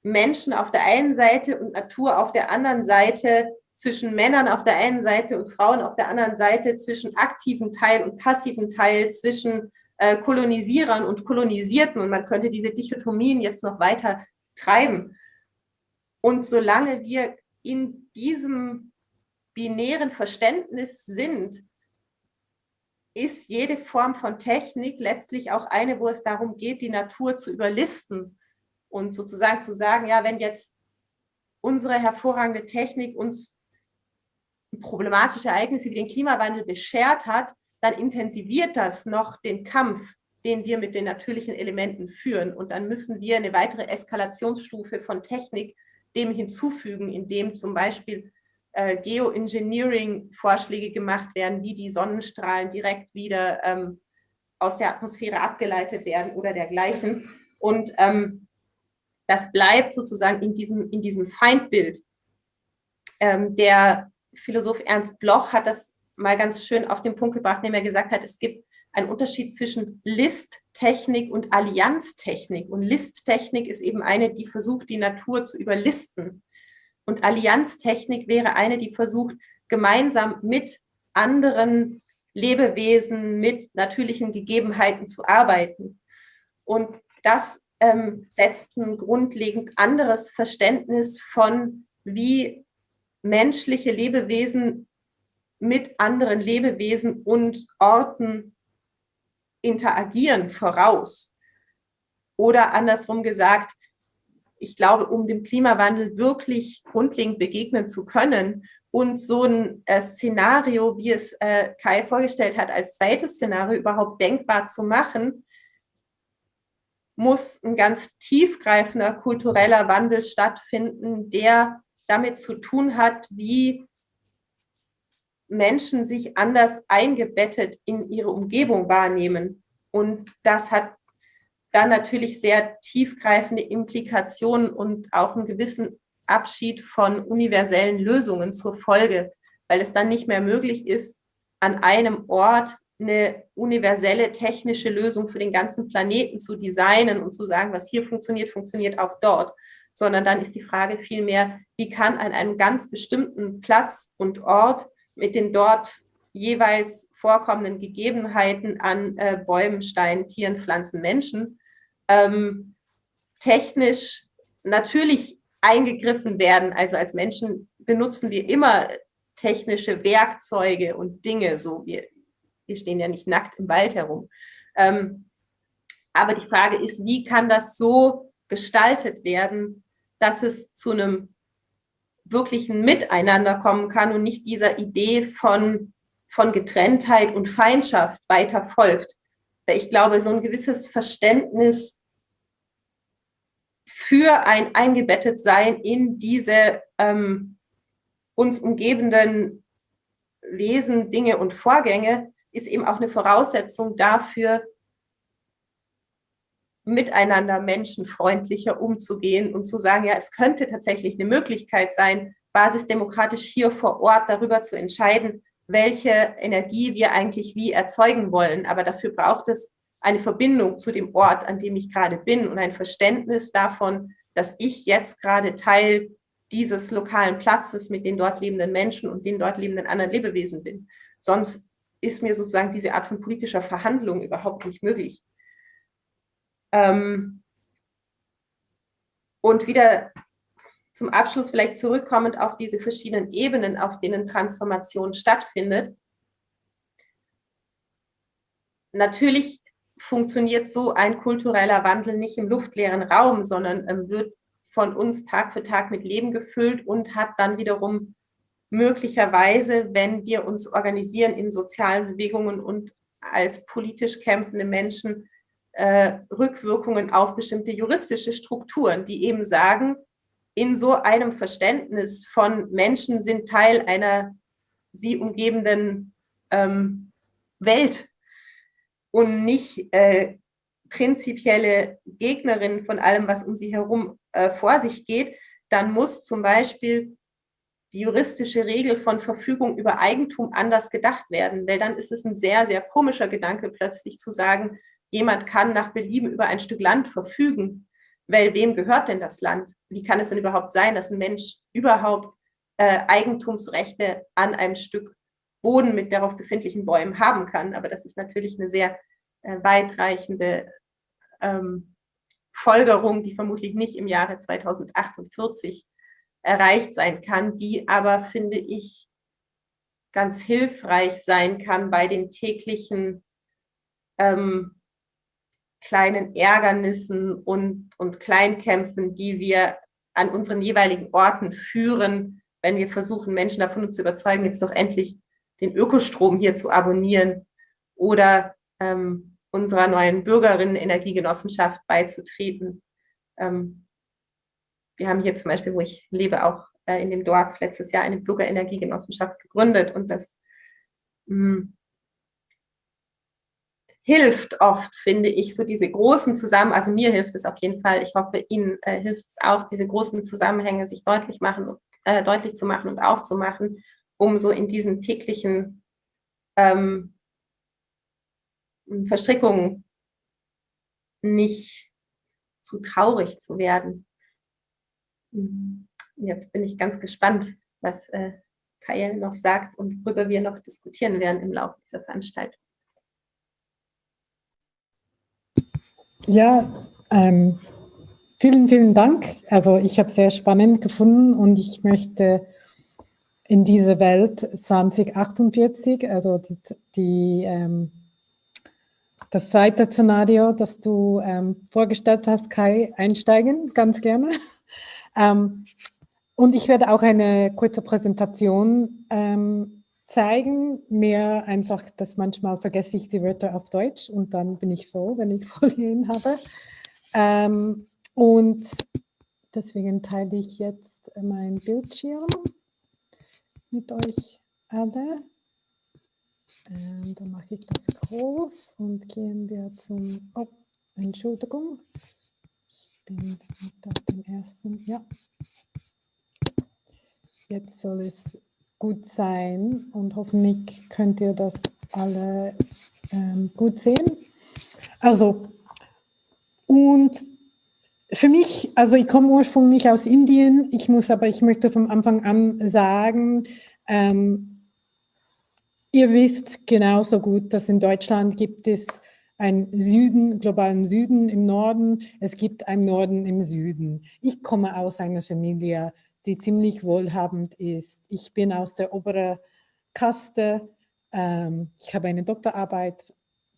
Menschen auf der einen Seite und Natur auf der anderen Seite, zwischen Männern auf der einen Seite und Frauen auf der anderen Seite, zwischen aktivem Teil und passivem Teil, zwischen äh, Kolonisierern und Kolonisierten. Und man könnte diese Dichotomien jetzt noch weiter treiben. Und solange wir in diesem binären Verständnis sind, ist jede Form von Technik letztlich auch eine, wo es darum geht, die Natur zu überlisten und sozusagen zu sagen, ja, wenn jetzt unsere hervorragende Technik uns problematische Ereignisse wie den Klimawandel beschert hat, dann intensiviert das noch den Kampf, den wir mit den natürlichen Elementen führen. Und dann müssen wir eine weitere Eskalationsstufe von Technik dem hinzufügen, indem zum Beispiel äh, Geoengineering-Vorschläge gemacht werden, wie die Sonnenstrahlen direkt wieder ähm, aus der Atmosphäre abgeleitet werden oder dergleichen. Und ähm, das bleibt sozusagen in diesem, in diesem Feindbild. Ähm, der Philosoph Ernst Bloch hat das mal ganz schön auf den Punkt gebracht, indem er gesagt hat, es gibt einen Unterschied zwischen Listtechnik und Allianztechnik. Und Listtechnik ist eben eine, die versucht, die Natur zu überlisten. Und Allianztechnik wäre eine, die versucht, gemeinsam mit anderen Lebewesen, mit natürlichen Gegebenheiten zu arbeiten. Und das ähm, setzt ein grundlegend anderes Verständnis von, wie menschliche Lebewesen mit anderen Lebewesen und Orten interagieren voraus. Oder andersrum gesagt, ich glaube, um dem Klimawandel wirklich grundlegend begegnen zu können und so ein äh, Szenario, wie es äh, Kai vorgestellt hat, als zweites Szenario überhaupt denkbar zu machen, muss ein ganz tiefgreifender kultureller Wandel stattfinden, der damit zu tun hat, wie Menschen sich anders eingebettet in ihre Umgebung wahrnehmen. Und das hat dann natürlich sehr tiefgreifende Implikationen und auch einen gewissen Abschied von universellen Lösungen zur Folge, weil es dann nicht mehr möglich ist, an einem Ort eine universelle technische Lösung für den ganzen Planeten zu designen und zu sagen, was hier funktioniert, funktioniert auch dort, sondern dann ist die Frage vielmehr, wie kann an einem ganz bestimmten Platz und Ort mit den dort jeweils vorkommenden Gegebenheiten an äh, Bäumen, Steinen, Tieren, Pflanzen, Menschen ähm, technisch natürlich eingegriffen werden. Also als Menschen benutzen wir immer technische Werkzeuge und Dinge, so wir, wir stehen ja nicht nackt im Wald herum. Ähm, aber die Frage ist, wie kann das so gestaltet werden, dass es zu einem wirklichen Miteinander kommen kann und nicht dieser Idee von, von Getrenntheit und Feindschaft weiter folgt. Weil ich glaube, so ein gewisses Verständnis für ein Eingebettetsein in diese ähm, uns umgebenden Wesen, Dinge und Vorgänge ist eben auch eine Voraussetzung dafür, miteinander menschenfreundlicher umzugehen und zu sagen, ja, es könnte tatsächlich eine Möglichkeit sein, basisdemokratisch hier vor Ort darüber zu entscheiden, welche Energie wir eigentlich wie erzeugen wollen. Aber dafür braucht es eine Verbindung zu dem Ort, an dem ich gerade bin und ein Verständnis davon, dass ich jetzt gerade Teil dieses lokalen Platzes mit den dort lebenden Menschen und den dort lebenden anderen Lebewesen bin. Sonst ist mir sozusagen diese Art von politischer Verhandlung überhaupt nicht möglich. Ähm und wieder zum Abschluss vielleicht zurückkommend auf diese verschiedenen Ebenen, auf denen Transformation stattfindet. Natürlich funktioniert so ein kultureller Wandel nicht im luftleeren Raum, sondern ähm, wird von uns Tag für Tag mit Leben gefüllt und hat dann wiederum möglicherweise, wenn wir uns organisieren in sozialen Bewegungen und als politisch kämpfende Menschen, äh, Rückwirkungen auf bestimmte juristische Strukturen, die eben sagen, in so einem Verständnis von Menschen sind Teil einer sie umgebenden ähm, Welt und nicht äh, prinzipielle Gegnerin von allem, was um sie herum äh, vor sich geht, dann muss zum Beispiel die juristische Regel von Verfügung über Eigentum anders gedacht werden, weil dann ist es ein sehr, sehr komischer Gedanke, plötzlich zu sagen, jemand kann nach Belieben über ein Stück Land verfügen, weil wem gehört denn das Land? Wie kann es denn überhaupt sein, dass ein Mensch überhaupt äh, Eigentumsrechte an einem Stück Boden mit darauf befindlichen Bäumen haben kann? Aber das ist natürlich eine sehr äh, weitreichende ähm, Folgerung, die vermutlich nicht im Jahre 2048 erreicht sein kann, die aber, finde ich, ganz hilfreich sein kann bei den täglichen ähm, kleinen Ärgernissen und, und Kleinkämpfen, die wir an unseren jeweiligen Orten führen, wenn wir versuchen, Menschen davon zu überzeugen, jetzt doch endlich den Ökostrom hier zu abonnieren oder ähm, unserer neuen Bürgerinnen-Energiegenossenschaft beizutreten. Ähm, wir haben hier zum Beispiel, wo ich lebe, auch äh, in dem Dorf letztes Jahr eine Bürgerenergiegenossenschaft gegründet und das mh, hm, hilft oft, finde ich, so diese großen Zusammenhänge, also mir hilft es auf jeden Fall, ich hoffe, Ihnen äh, hilft es auch, diese großen Zusammenhänge sich deutlich, machen, äh, deutlich zu machen und aufzumachen, um so in diesen täglichen ähm, Verstrickungen nicht zu traurig zu werden. Jetzt bin ich ganz gespannt, was äh, Kael noch sagt und worüber wir noch diskutieren werden im Laufe dieser Veranstaltung. Ja, ähm, vielen, vielen Dank. Also ich habe es sehr spannend gefunden und ich möchte in dieser Welt 2048, also die, die ähm, das zweite Szenario, das du ähm, vorgestellt hast, Kai, einsteigen, ganz gerne. [laughs] ähm, und ich werde auch eine kurze Präsentation ähm, zeigen, mehr einfach, dass manchmal vergesse ich die Wörter auf Deutsch und dann bin ich froh, wenn ich [laughs] Folien habe. Ähm, und deswegen teile ich jetzt mein Bildschirm mit euch alle. Ähm, dann mache ich das groß und gehen wir zum, oh, Entschuldigung, ich bin nicht auf dem ersten, ja. Jetzt soll es gut sein und hoffentlich könnt ihr das alle ähm, gut sehen. Also, und für mich, also ich komme ursprünglich aus Indien, ich muss aber, ich möchte vom Anfang an sagen, ähm, ihr wisst genauso gut, dass in Deutschland gibt es einen Süden, globalen Süden im Norden, es gibt einen Norden im Süden. Ich komme aus einer Familie, die ziemlich wohlhabend ist. Ich bin aus der oberen Kaste. Ähm, ich habe eine Doktorarbeit,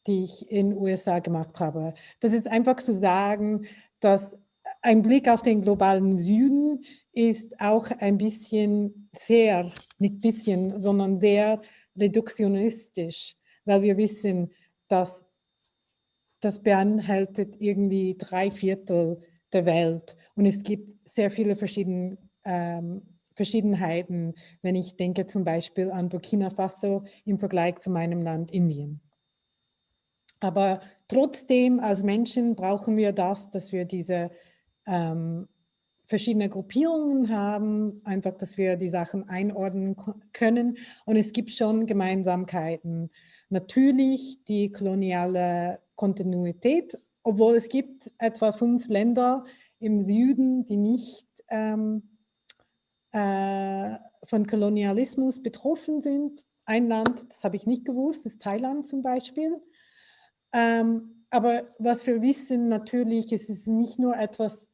die ich in den USA gemacht habe. Das ist einfach zu sagen, dass ein Blick auf den globalen Süden ist auch ein bisschen sehr, nicht bisschen, sondern sehr reduktionistisch, weil wir wissen, dass das beinhaltet irgendwie drei Viertel der Welt und es gibt sehr viele verschiedene ähm, Verschiedenheiten, wenn ich denke zum Beispiel an Burkina Faso im Vergleich zu meinem Land Indien. Aber trotzdem als Menschen brauchen wir das, dass wir diese ähm, verschiedene Gruppierungen haben, einfach, dass wir die Sachen einordnen können. Und es gibt schon Gemeinsamkeiten. Natürlich die koloniale Kontinuität, obwohl es gibt etwa fünf Länder im Süden, die nicht ähm, äh, von Kolonialismus betroffen sind. Ein Land, das habe ich nicht gewusst, ist Thailand zum Beispiel. Ähm, aber was wir wissen natürlich, es ist nicht nur etwas,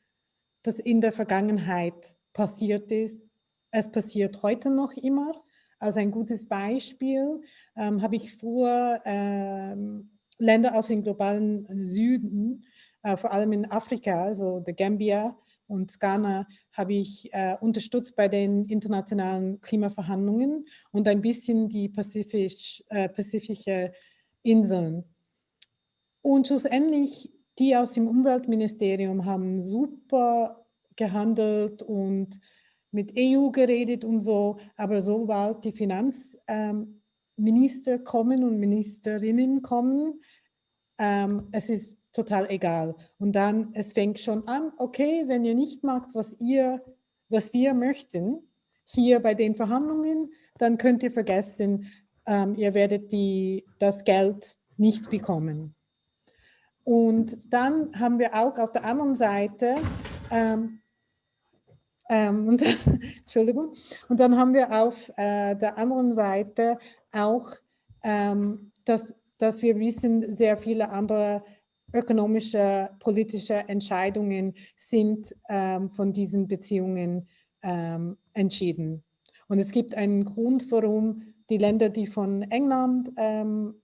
das in der Vergangenheit passiert ist, es passiert heute noch immer. Als ein gutes Beispiel ähm, habe ich früher ähm, Länder aus dem globalen Süden, äh, vor allem in Afrika, also der Gambia, und Ghana habe ich äh, unterstützt bei den internationalen Klimaverhandlungen und ein bisschen die Pazifisch, äh, pazifische Inseln. Und schlussendlich, die aus dem Umweltministerium haben super gehandelt und mit EU geredet und so, aber sobald die Finanzminister ähm, kommen und Ministerinnen kommen, ähm, es ist total egal. Und dann, es fängt schon an, okay, wenn ihr nicht macht, was ihr, was wir möchten, hier bei den Verhandlungen, dann könnt ihr vergessen, ähm, ihr werdet die, das Geld nicht bekommen. Und dann haben wir auch auf der anderen Seite, ähm, ähm, und, [laughs] Entschuldigung, und dann haben wir auf äh, der anderen Seite auch, ähm, dass, dass wir wissen, sehr viele andere ökonomische, politische Entscheidungen sind ähm, von diesen Beziehungen ähm, entschieden. Und es gibt einen Grund, warum die Länder, die von England ähm,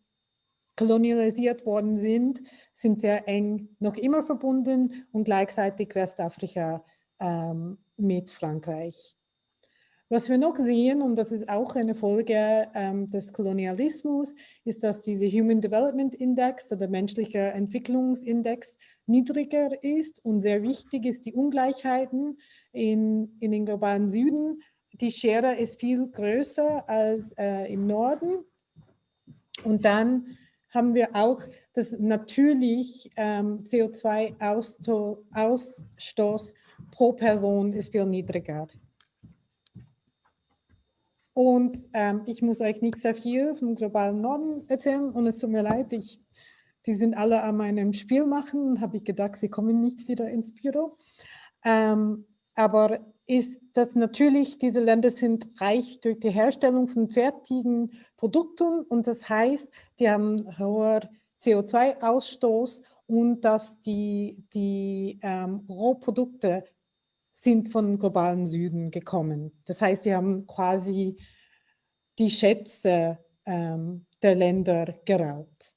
kolonialisiert worden sind, sind sehr eng noch immer verbunden und gleichzeitig Westafrika ähm, mit Frankreich. Was wir noch sehen, und das ist auch eine Folge ähm, des Kolonialismus, ist, dass dieser Human Development Index oder menschlicher Entwicklungsindex niedriger ist und sehr wichtig ist die Ungleichheiten in, in den globalen Süden. Die Schere ist viel größer als äh, im Norden. Und dann haben wir auch, dass natürlich ähm, CO2-Ausstoß pro Person ist viel niedriger. Und ähm, ich muss euch nicht sehr viel vom globalen Norden erzählen. Und es tut mir leid, ich, die sind alle an meinem Spiel machen. Und habe ich gedacht, sie kommen nicht wieder ins Büro. Ähm, aber ist das natürlich, diese Länder sind reich durch die Herstellung von fertigen Produkten. Und das heißt, die haben hoher CO2-Ausstoß und dass die, die ähm, Rohprodukte sind von globalen Süden gekommen. Das heißt, sie haben quasi die Schätze ähm, der Länder geraubt.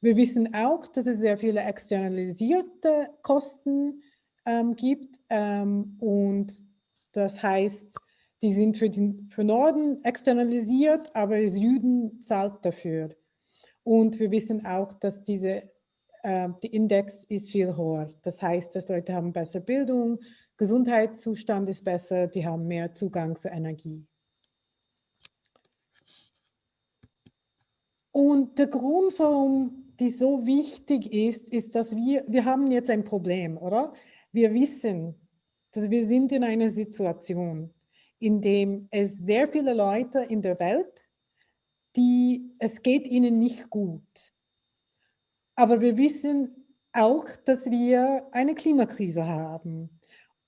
Wir wissen auch, dass es sehr viele externalisierte Kosten ähm, gibt ähm, und das heißt, die sind für den für Norden externalisiert, aber Süden zahlt dafür. Und wir wissen auch, dass diese, äh, die Index ist viel höher. Das heißt, dass Leute haben bessere Bildung, Gesundheitszustand ist besser, die haben mehr Zugang zur Energie. Und der Grund, warum die so wichtig ist, ist, dass wir, wir haben jetzt ein Problem, oder? Wir wissen, dass wir sind in einer Situation, in dem es sehr viele Leute in der Welt, die, es geht ihnen nicht gut. Aber wir wissen auch, dass wir eine Klimakrise haben.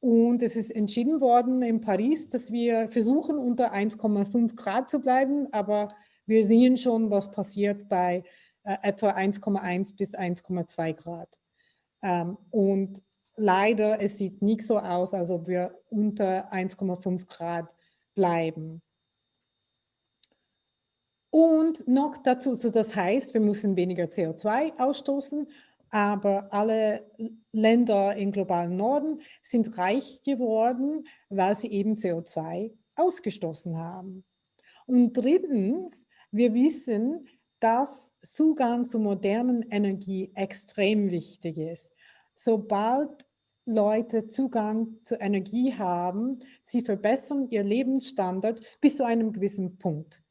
Und es ist entschieden worden in Paris, dass wir versuchen, unter 1,5 Grad zu bleiben, aber wir sehen schon, was passiert bei äh, etwa 1,1 bis 1,2 Grad. Ähm, und leider, es sieht nicht so aus, als ob wir unter 1,5 Grad bleiben. Und noch dazu, so das heißt, wir müssen weniger CO2 ausstoßen, aber alle Länder im globalen Norden sind reich geworden, weil sie eben CO2 ausgestoßen haben. Und drittens, wir wissen, dass Zugang zu modernen Energie extrem wichtig ist. Sobald Leute Zugang zu Energie haben, sie verbessern ihr Lebensstandard bis zu einem gewissen Punkt.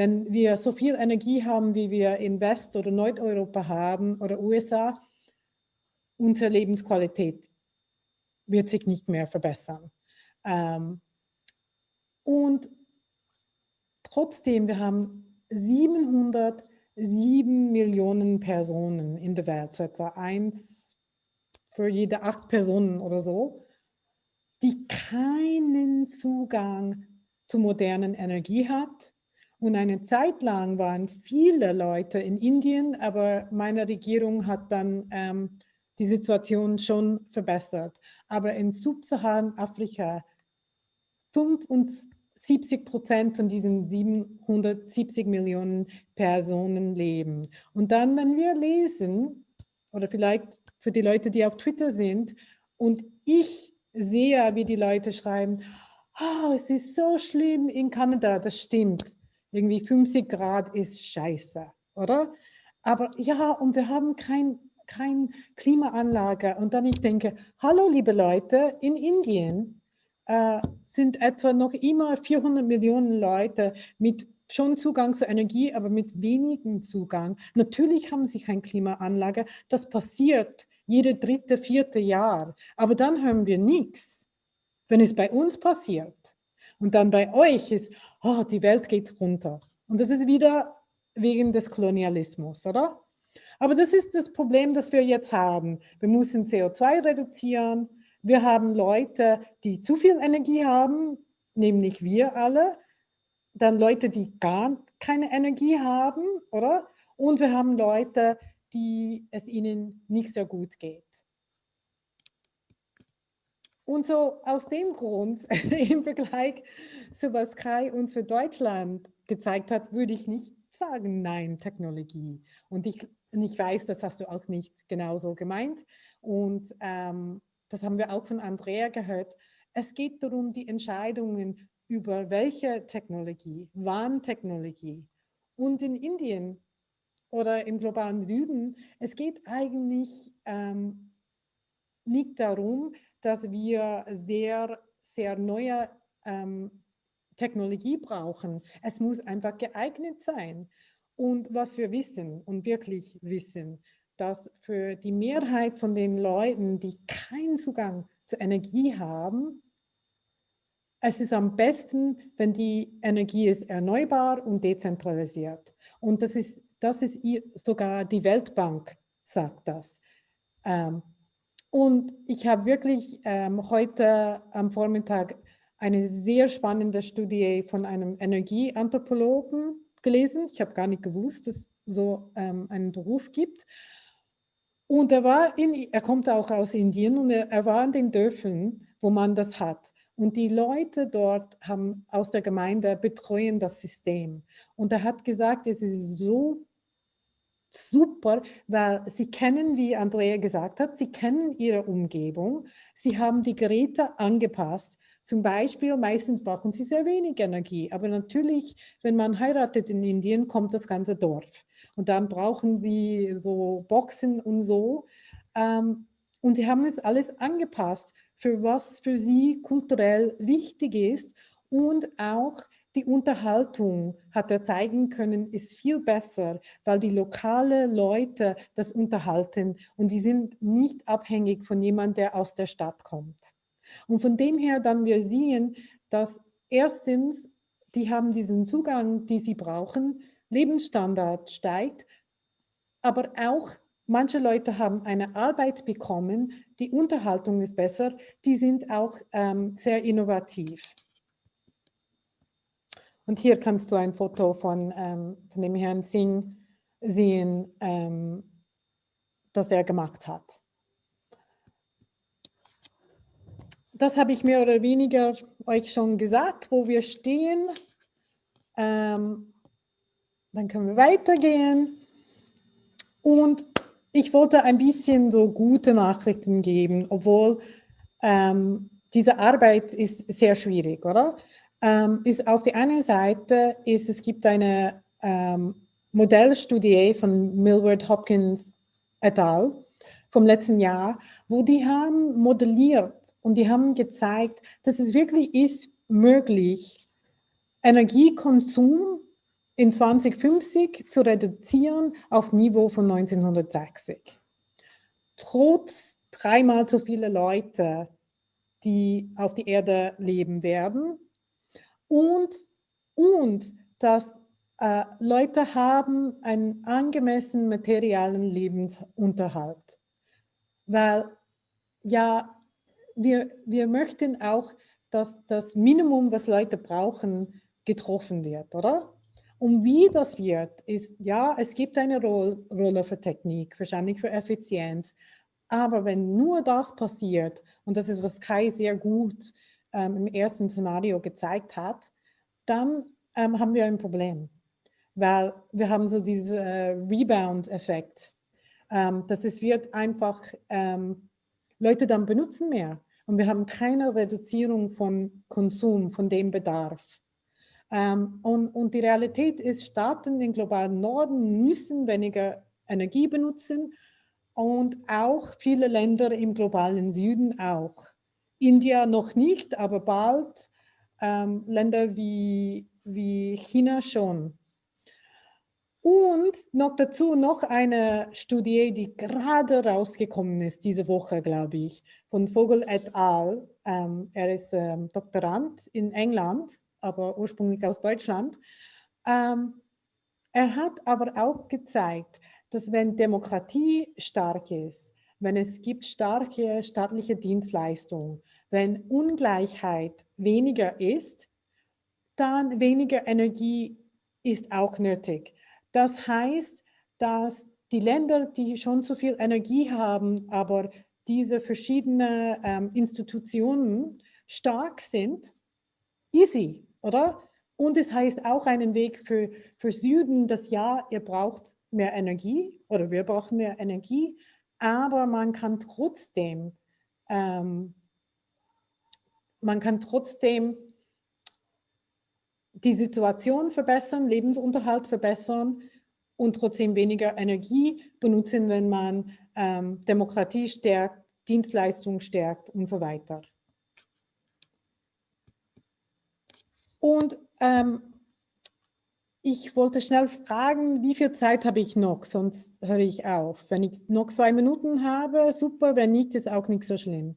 Wenn wir so viel Energie haben, wie wir in West- oder Nordeuropa haben oder USA, unsere Lebensqualität wird sich nicht mehr verbessern. Ähm, und trotzdem, wir haben 707 Millionen Personen in der Welt, so etwa eins für jede acht Personen oder so, die keinen Zugang zu modernen Energie hat und eine Zeit lang waren viele Leute in Indien, aber meine Regierung hat dann ähm, die Situation schon verbessert. Aber in Subsaharan-Afrika 75 Prozent von diesen 770 Millionen Personen leben. Und dann, wenn wir lesen, oder vielleicht für die Leute, die auf Twitter sind, und ich sehe, wie die Leute schreiben, oh, es ist so schlimm in Kanada, das stimmt irgendwie 50 Grad ist scheiße, oder? Aber ja, und wir haben kein, kein Klimaanlage. Und dann ich denke, hallo liebe Leute, in Indien äh, sind etwa noch immer 400 Millionen Leute mit schon Zugang zur Energie, aber mit wenigem Zugang. Natürlich haben sie keine Klimaanlage. Das passiert jede dritte, vierte Jahr. Aber dann hören wir nichts, wenn es bei uns passiert. Und dann bei euch ist, oh, die Welt geht runter. Und das ist wieder wegen des Kolonialismus, oder? Aber das ist das Problem, das wir jetzt haben. Wir müssen CO2 reduzieren. Wir haben Leute, die zu viel Energie haben, nämlich wir alle. Dann Leute, die gar keine Energie haben, oder? Und wir haben Leute, die es ihnen nicht so gut geht. Und so aus dem Grund, [laughs] im Vergleich zu was Kai uns für Deutschland gezeigt hat, würde ich nicht sagen, nein, Technologie. Und ich, und ich weiß, das hast du auch nicht genauso gemeint. Und ähm, das haben wir auch von Andrea gehört. Es geht darum, die Entscheidungen über welche Technologie, wann Technologie. Und in Indien oder im globalen Süden, es geht eigentlich ähm, nicht darum, dass wir sehr, sehr neue ähm, Technologie brauchen. Es muss einfach geeignet sein. Und was wir wissen und wirklich wissen, dass für die Mehrheit von den Leuten, die keinen Zugang zur Energie haben, es ist am besten, wenn die Energie ist erneuerbar und dezentralisiert. Und das ist, das ist sogar die Weltbank sagt das. Ähm, und ich habe wirklich ähm, heute am Vormittag eine sehr spannende Studie von einem Energieanthropologen gelesen. Ich habe gar nicht gewusst, dass es so ähm, einen Beruf gibt. Und er war in, er kommt auch aus Indien und er, er war in den Dörfern, wo man das hat. Und die Leute dort haben aus der Gemeinde betreuen das System. Und er hat gesagt, es ist so super, weil sie kennen, wie Andrea gesagt hat, sie kennen ihre Umgebung, sie haben die Geräte angepasst. Zum Beispiel, meistens brauchen sie sehr wenig Energie, aber natürlich, wenn man heiratet in Indien, kommt das ganze Dorf. Und dann brauchen sie so Boxen und so. Ähm, und sie haben es alles angepasst, für was für sie kulturell wichtig ist und auch die Unterhaltung, hat er zeigen können, ist viel besser, weil die lokale Leute das unterhalten und sie sind nicht abhängig von jemandem, der aus der Stadt kommt. Und von dem her dann wir sehen, dass erstens, die haben diesen Zugang, die sie brauchen, Lebensstandard steigt, aber auch manche Leute haben eine Arbeit bekommen, die Unterhaltung ist besser, die sind auch ähm, sehr innovativ. Und hier kannst du ein Foto von, ähm, von dem Herrn Singh sehen, ähm, das er gemacht hat. Das habe ich mehr oder weniger euch schon gesagt, wo wir stehen. Ähm, dann können wir weitergehen. Und ich wollte ein bisschen so gute Nachrichten geben, obwohl ähm, diese Arbeit ist sehr schwierig, oder? Ähm, ist auf der einen Seite, ist, es gibt eine ähm, Modellstudie von Millward Hopkins et al. vom letzten Jahr, wo die haben modelliert und die haben gezeigt, dass es wirklich ist möglich, Energiekonsum in 2050 zu reduzieren auf Niveau von 1960. Trotz dreimal so viele Leute, die auf der Erde leben werden, und, und dass äh, Leute haben einen angemessenen materialen Lebensunterhalt. Weil ja, wir, wir möchten auch, dass das Minimum, was Leute brauchen, getroffen wird, oder? Und wie das wird, ist, ja, es gibt eine Rolle für Technik, wahrscheinlich für Effizienz, aber wenn nur das passiert, und das ist, was Kai sehr gut ähm, im ersten Szenario gezeigt hat, dann ähm, haben wir ein Problem, weil wir haben so diesen äh, Rebound-Effekt, ähm, dass es wird einfach ähm, Leute dann benutzen mehr und wir haben keine Reduzierung von Konsum, von dem Bedarf. Ähm, und, und die Realität ist, Staaten im globalen Norden müssen weniger Energie benutzen und auch viele Länder im globalen Süden auch. India noch nicht, aber bald. Ähm, Länder wie, wie China schon. Und noch dazu noch eine Studie, die gerade rausgekommen ist, diese Woche, glaube ich, von Vogel et al. Ähm, er ist ähm, Doktorand in England, aber ursprünglich aus Deutschland. Ähm, er hat aber auch gezeigt, dass wenn Demokratie stark ist, wenn es gibt starke staatliche Dienstleistungen, wenn Ungleichheit weniger ist, dann weniger Energie ist auch nötig. Das heißt, dass die Länder, die schon zu viel Energie haben, aber diese verschiedenen ähm, Institutionen stark sind, easy, oder? Und es heißt auch einen Weg für, für Süden, dass ja, ihr braucht mehr Energie oder wir brauchen mehr Energie, aber man kann trotzdem, ähm, man kann trotzdem die Situation verbessern, Lebensunterhalt verbessern und trotzdem weniger Energie benutzen, wenn man ähm, Demokratie stärkt, Dienstleistung stärkt und so weiter. Und ähm, ich wollte schnell fragen, wie viel Zeit habe ich noch, sonst höre ich auf. Wenn ich noch zwei Minuten habe, super, wenn nicht, ist auch nicht so schlimm.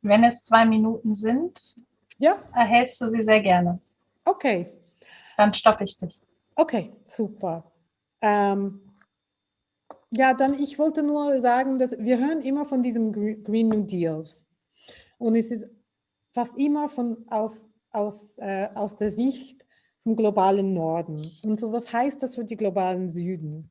Wenn es zwei Minuten sind, ja? erhältst du sie sehr gerne. Okay. Dann stoppe ich dich. Okay, super. Ähm, ja, dann ich wollte nur sagen, dass wir hören immer von diesem Green New Deals. Und es ist fast immer von aus aus, äh, aus der Sicht vom globalen Norden. Und so, was heißt das für die globalen Süden?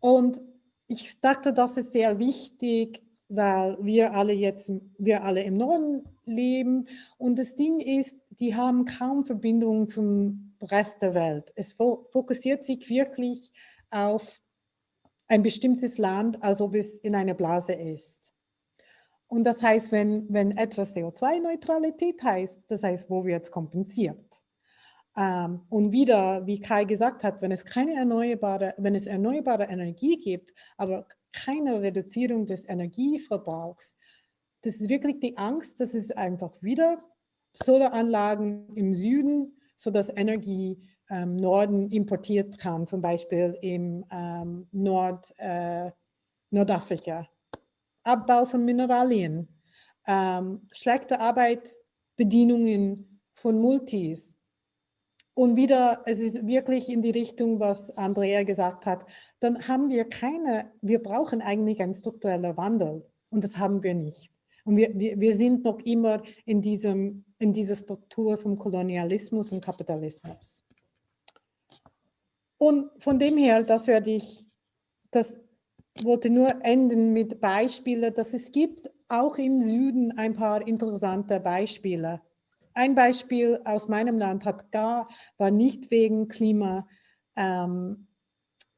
Und ich dachte, das ist sehr wichtig, weil wir alle jetzt, wir alle im Norden leben. Und das Ding ist, die haben kaum Verbindungen zum Rest der Welt. Es fokussiert sich wirklich auf ein bestimmtes Land, als ob es in einer Blase ist. Und das heißt, wenn, wenn etwas CO2-Neutralität heißt, das heißt, wo wird es kompensiert? Ähm, und wieder, wie Kai gesagt hat, wenn es keine erneuerbare, wenn es erneuerbare Energie gibt, aber keine Reduzierung des Energieverbrauchs, das ist wirklich die Angst, dass es einfach wieder Solaranlagen im Süden, sodass Energie ähm, Norden importiert kann, zum Beispiel im ähm, Nord, äh, Nordafrika. Abbau von Mineralien, ähm, schlechte Arbeitsbedingungen von Multis, und wieder, es ist wirklich in die Richtung, was Andrea gesagt hat, dann haben wir keine, wir brauchen eigentlich einen strukturellen Wandel und das haben wir nicht. Und wir, wir, wir sind noch immer in, diesem, in dieser Struktur vom Kolonialismus und Kapitalismus. Und von dem her, das werde ich, das wollte nur enden mit Beispielen, dass es gibt auch im Süden ein paar interessante Beispiele ein Beispiel aus meinem Land hat gar, war nicht wegen Klima ähm,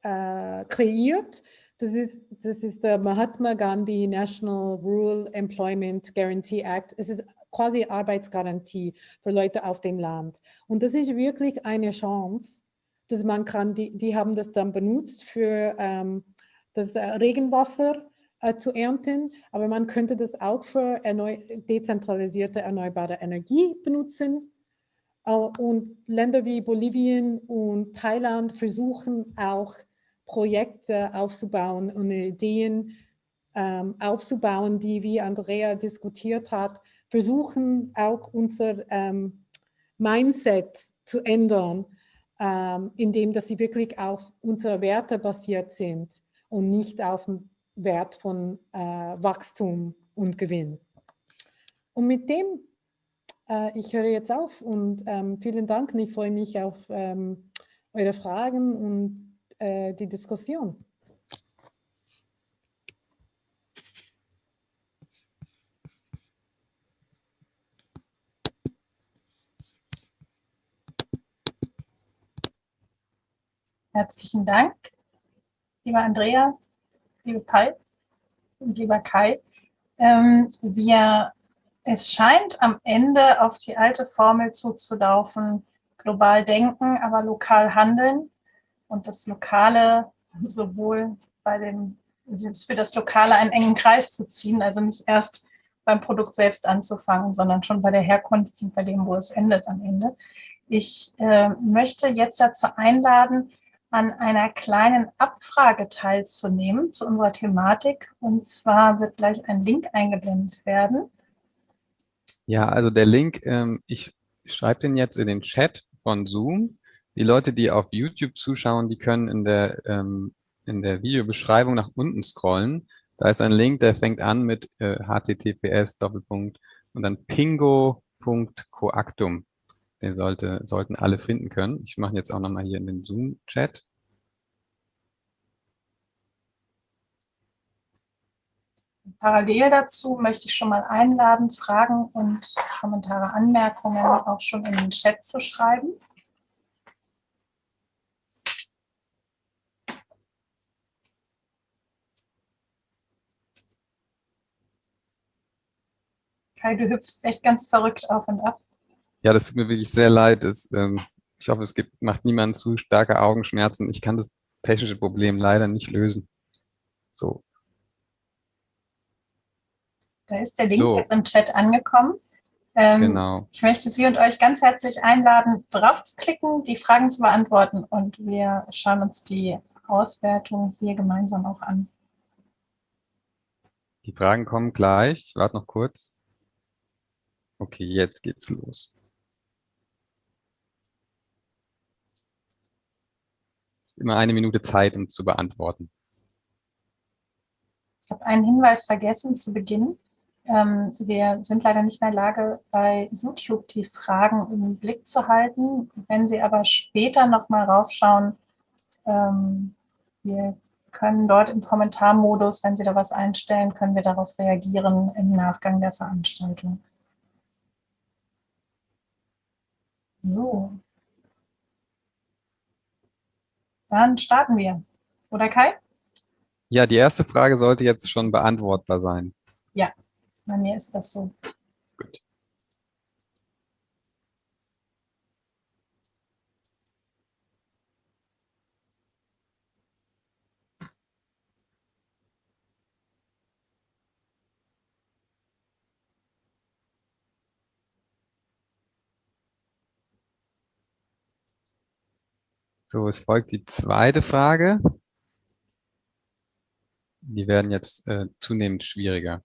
äh, kreiert. Das ist, das ist der Mahatma Gandhi National Rural Employment Guarantee Act. Es ist quasi Arbeitsgarantie für Leute auf dem Land. Und das ist wirklich eine Chance, dass man kann, die, die haben das dann benutzt für ähm, das Regenwasser äh, zu ernten, aber man könnte das auch für erneu dezentralisierte erneuerbare Energie benutzen. Äh, und Länder wie Bolivien und Thailand versuchen auch Projekte aufzubauen und Ideen ähm, aufzubauen, die, wie Andrea diskutiert hat, versuchen auch unser ähm, Mindset zu ändern, ähm, indem dass sie wirklich auf unsere Werte basiert sind und nicht auf Wert von äh, Wachstum und Gewinn. Und mit dem, äh, ich höre jetzt auf und ähm, vielen Dank. Ich freue mich auf ähm, eure Fragen und äh, die Diskussion. Herzlichen Dank, lieber Andrea liebe Kai und lieber Kai. Ähm, wir, es scheint am Ende auf die alte Formel zuzulaufen, global denken, aber lokal handeln und das Lokale sowohl bei dem, für das Lokale einen engen Kreis zu ziehen, also nicht erst beim Produkt selbst anzufangen, sondern schon bei der Herkunft und bei dem, wo es endet am Ende. Ich äh, möchte jetzt dazu einladen, an einer kleinen Abfrage teilzunehmen zu unserer Thematik. Und zwar wird gleich ein Link eingeblendet werden. Ja, also der Link, ähm, ich schreibe den jetzt in den Chat von Zoom. Die Leute, die auf YouTube zuschauen, die können in der, ähm, in der Videobeschreibung nach unten scrollen. Da ist ein Link, der fängt an mit äh, https und dann pingo.coactum. Den sollte, sollten alle finden können. Ich mache jetzt auch nochmal hier in den Zoom-Chat. Parallel dazu möchte ich schon mal einladen, Fragen und Kommentare, Anmerkungen auch schon in den Chat zu schreiben. Kai, du hüpfst echt ganz verrückt auf und ab. Ja, das tut mir wirklich sehr leid. Das, ähm, ich hoffe, es gibt, macht niemand zu starke Augenschmerzen. Ich kann das technische Problem leider nicht lösen. So. Da ist der Link so. jetzt im Chat angekommen. Ähm, genau. Ich möchte Sie und euch ganz herzlich einladen, drauf zu klicken, die Fragen zu beantworten und wir schauen uns die Auswertung hier gemeinsam auch an. Die Fragen kommen gleich. Ich warte noch kurz. Okay, jetzt geht's los. Immer eine Minute Zeit, um zu beantworten. Ich habe einen Hinweis vergessen zu Beginn. Ähm, wir sind leider nicht in der Lage, bei YouTube die Fragen im Blick zu halten. Wenn Sie aber später nochmal raufschauen, ähm, wir können dort im Kommentarmodus, wenn Sie da was einstellen, können wir darauf reagieren im Nachgang der Veranstaltung. So. Dann starten wir. Oder Kai? Ja, die erste Frage sollte jetzt schon beantwortbar sein. Ja, bei mir ist das so. Gut. So, es folgt die zweite Frage. Die werden jetzt äh, zunehmend schwieriger.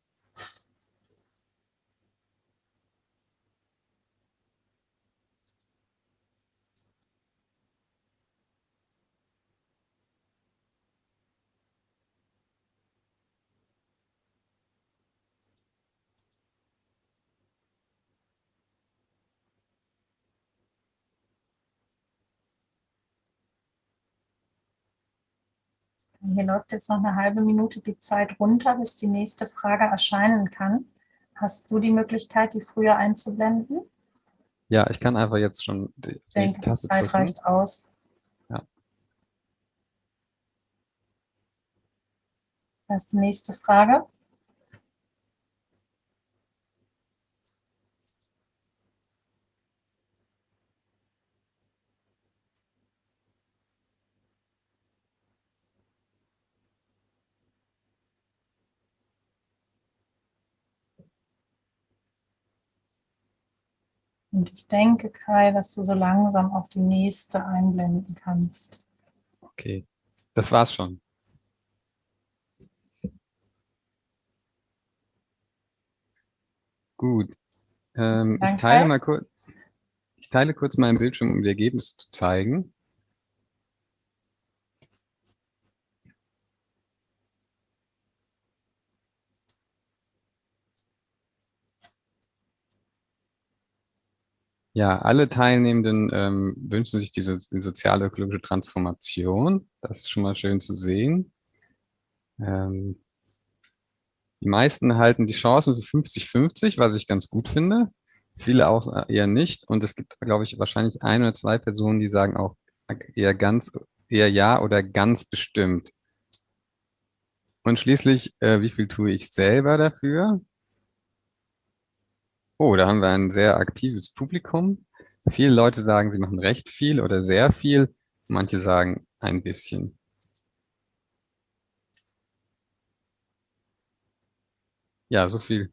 Hier läuft jetzt noch eine halbe Minute die Zeit runter, bis die nächste Frage erscheinen kann. Hast du die Möglichkeit, die früher einzublenden? Ja, ich kann einfach jetzt schon die ich denke, Taste die Zeit drücken. reicht aus. Ja. Das ist die nächste Frage. Und ich denke, Kai, dass du so langsam auf die nächste einblenden kannst. Okay, das war's schon. Gut. Ähm, ich, teile mal kurz, ich teile kurz meinen Bildschirm, um die Ergebnisse zu zeigen. Ja, alle Teilnehmenden ähm, wünschen sich diese, die sozial-ökologische Transformation. Das ist schon mal schön zu sehen. Ähm, die meisten halten die Chancen für 50-50, was ich ganz gut finde. Viele auch eher nicht. Und es gibt, glaube ich, wahrscheinlich ein oder zwei Personen, die sagen auch eher ganz, eher ja oder ganz bestimmt. Und schließlich, äh, wie viel tue ich selber dafür? Oh, da haben wir ein sehr aktives Publikum. Viele Leute sagen, sie machen recht viel oder sehr viel. Manche sagen ein bisschen. Ja, so viel.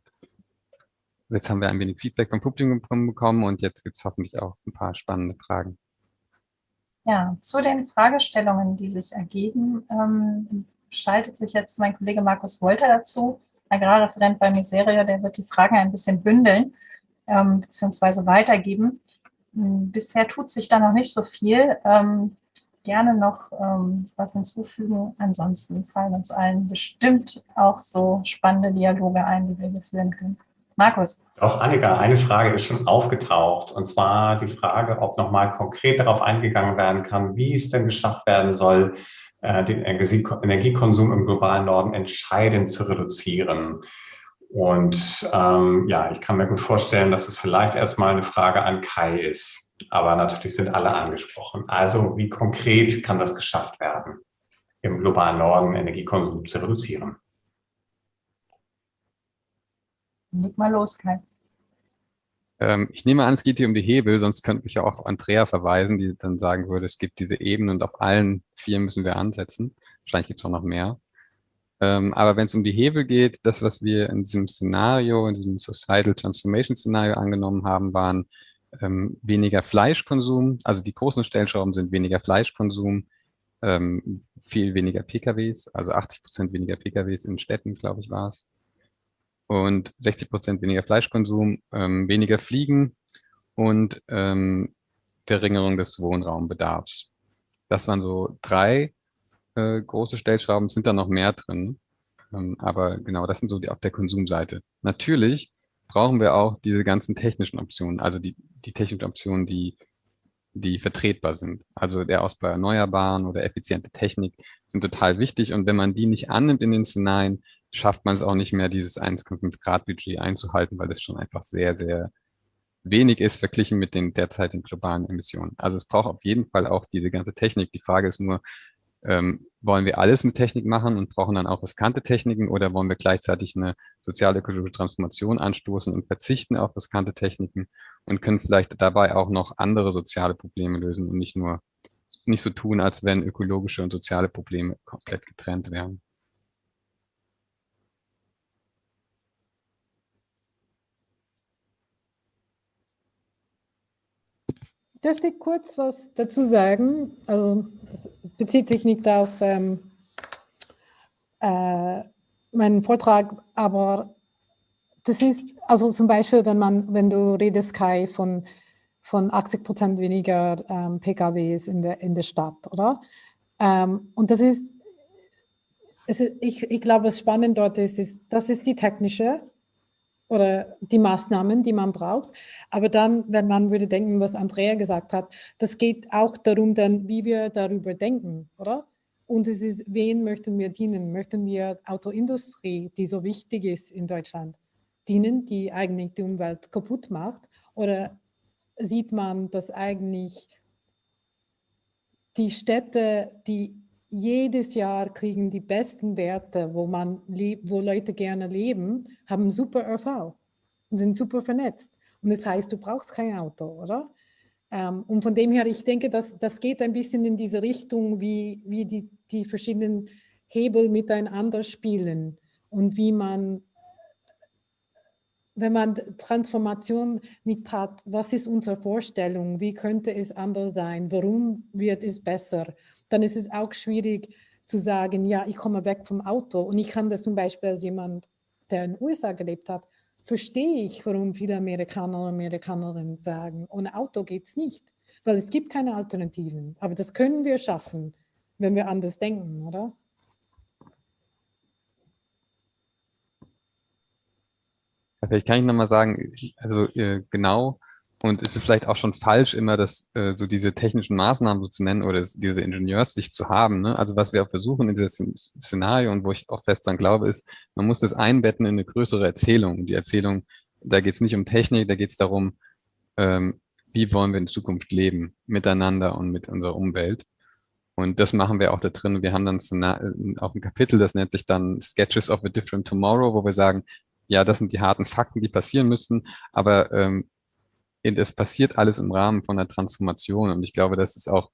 Jetzt haben wir ein wenig Feedback vom Publikum bekommen und jetzt gibt es hoffentlich auch ein paar spannende Fragen. Ja, zu den Fragestellungen, die sich ergeben, ähm, schaltet sich jetzt mein Kollege Markus Wolter dazu. Agrarreferent bei Miserio, der wird die Fragen ein bisschen bündeln ähm, beziehungsweise weitergeben. Hm, bisher tut sich da noch nicht so viel. Ähm, gerne noch ähm, was hinzufügen. Ansonsten fallen uns allen bestimmt auch so spannende Dialoge ein, die wir hier führen können. Markus. Auch Annika, eine Frage ist schon aufgetaucht. Und zwar die Frage, ob nochmal konkret darauf eingegangen werden kann, wie es denn geschafft werden soll, äh, den Energiekonsum im globalen Norden entscheidend zu reduzieren. Und ähm, ja, ich kann mir gut vorstellen, dass es vielleicht erstmal eine Frage an Kai ist. Aber natürlich sind alle angesprochen. Also wie konkret kann das geschafft werden, im globalen Norden Energiekonsum zu reduzieren? Leg mal los, Kai. Ähm, ich nehme an, es geht hier um die Hebel, sonst könnte ich ja auch Andrea verweisen, die dann sagen würde, es gibt diese Ebenen und auf allen vier müssen wir ansetzen. Wahrscheinlich gibt es auch noch mehr. Ähm, aber wenn es um die Hebel geht, das, was wir in diesem Szenario, in diesem Societal Transformation Szenario angenommen haben, waren ähm, weniger Fleischkonsum. Also die großen Stellschrauben sind weniger Fleischkonsum, ähm, viel weniger PKWs, also 80 Prozent weniger PKWs in Städten, glaube ich, war es. Und 60 Prozent weniger Fleischkonsum, ähm, weniger Fliegen und ähm, Verringerung des Wohnraumbedarfs. Das waren so drei äh, große Stellschrauben, sind da noch mehr drin. Ähm, aber genau, das sind so die auf der Konsumseite. Natürlich brauchen wir auch diese ganzen technischen Optionen, also die, die technischen Optionen, die die vertretbar sind. Also der Ausbau Erneuerbaren oder effiziente Technik sind total wichtig. Und wenn man die nicht annimmt in den Szenarien, schafft man es auch nicht mehr, dieses 1,5 Grad Budget einzuhalten, weil das schon einfach sehr, sehr wenig ist verglichen mit den derzeitigen globalen Emissionen. Also es braucht auf jeden Fall auch diese ganze Technik. Die Frage ist nur, ähm, wollen wir alles mit Technik machen und brauchen dann auch riskante Techniken oder wollen wir gleichzeitig eine sozial-ökologische Transformation anstoßen und verzichten auf riskante Techniken und können vielleicht dabei auch noch andere soziale Probleme lösen und nicht nur nicht so tun, als wenn ökologische und soziale Probleme komplett getrennt wären. Dürfte ich kurz was dazu sagen? Also das bezieht sich nicht auf ähm, äh, meinen Vortrag, aber das ist, also zum Beispiel, wenn man, wenn du redest, Kai, von, von 80 Prozent weniger ähm, PKWs in der, in der Stadt, oder? Ähm, und das ist, ist, ich, ich glaube, was spannend dort ist, ist, das ist die technische oder die Maßnahmen, die man braucht. Aber dann, wenn man würde denken, was Andrea gesagt hat, das geht auch darum, dann, wie wir darüber denken, oder? Und es ist, wen möchten wir dienen? Möchten wir Autoindustrie, die so wichtig ist in Deutschland, dienen, die eigentlich die Umwelt kaputt macht? Oder sieht man, dass eigentlich die Städte, die jedes Jahr kriegen die besten Werte, wo, man wo Leute gerne leben, haben super ÖV und sind super vernetzt. Und das heißt, du brauchst kein Auto, oder? Ähm, und von dem her, ich denke, dass, das geht ein bisschen in diese Richtung, wie, wie die, die verschiedenen Hebel miteinander spielen und wie man, wenn man Transformation nicht hat, was ist unsere Vorstellung, wie könnte es anders sein, warum wird es besser? Dann ist es auch schwierig zu sagen, ja, ich komme weg vom Auto. Und ich kann das zum Beispiel als jemand, der in den USA gelebt hat, verstehe ich, warum viele Amerikaner und Amerikanerinnen sagen, ohne Auto geht es nicht, weil es gibt keine Alternativen. Aber das können wir schaffen, wenn wir anders denken, oder? Vielleicht kann ich nochmal sagen, also äh, genau und ist es vielleicht auch schon falsch, immer das, äh, so diese technischen Maßnahmen so zu nennen oder das, diese Ingenieurssicht zu haben. Ne? Also was wir auch versuchen in diesem Szenario und wo ich auch fest dran glaube, ist, man muss das einbetten in eine größere Erzählung. Und die Erzählung, da geht es nicht um Technik, da geht es darum, ähm, wie wollen wir in Zukunft leben, miteinander und mit unserer Umwelt. Und das machen wir auch da drin. Wir haben dann auch ein Kapitel, das nennt sich dann Sketches of a Different Tomorrow, wo wir sagen, ja, das sind die harten Fakten, die passieren müssen, aber ähm, es passiert alles im Rahmen von der Transformation. Und ich glaube, das ist auch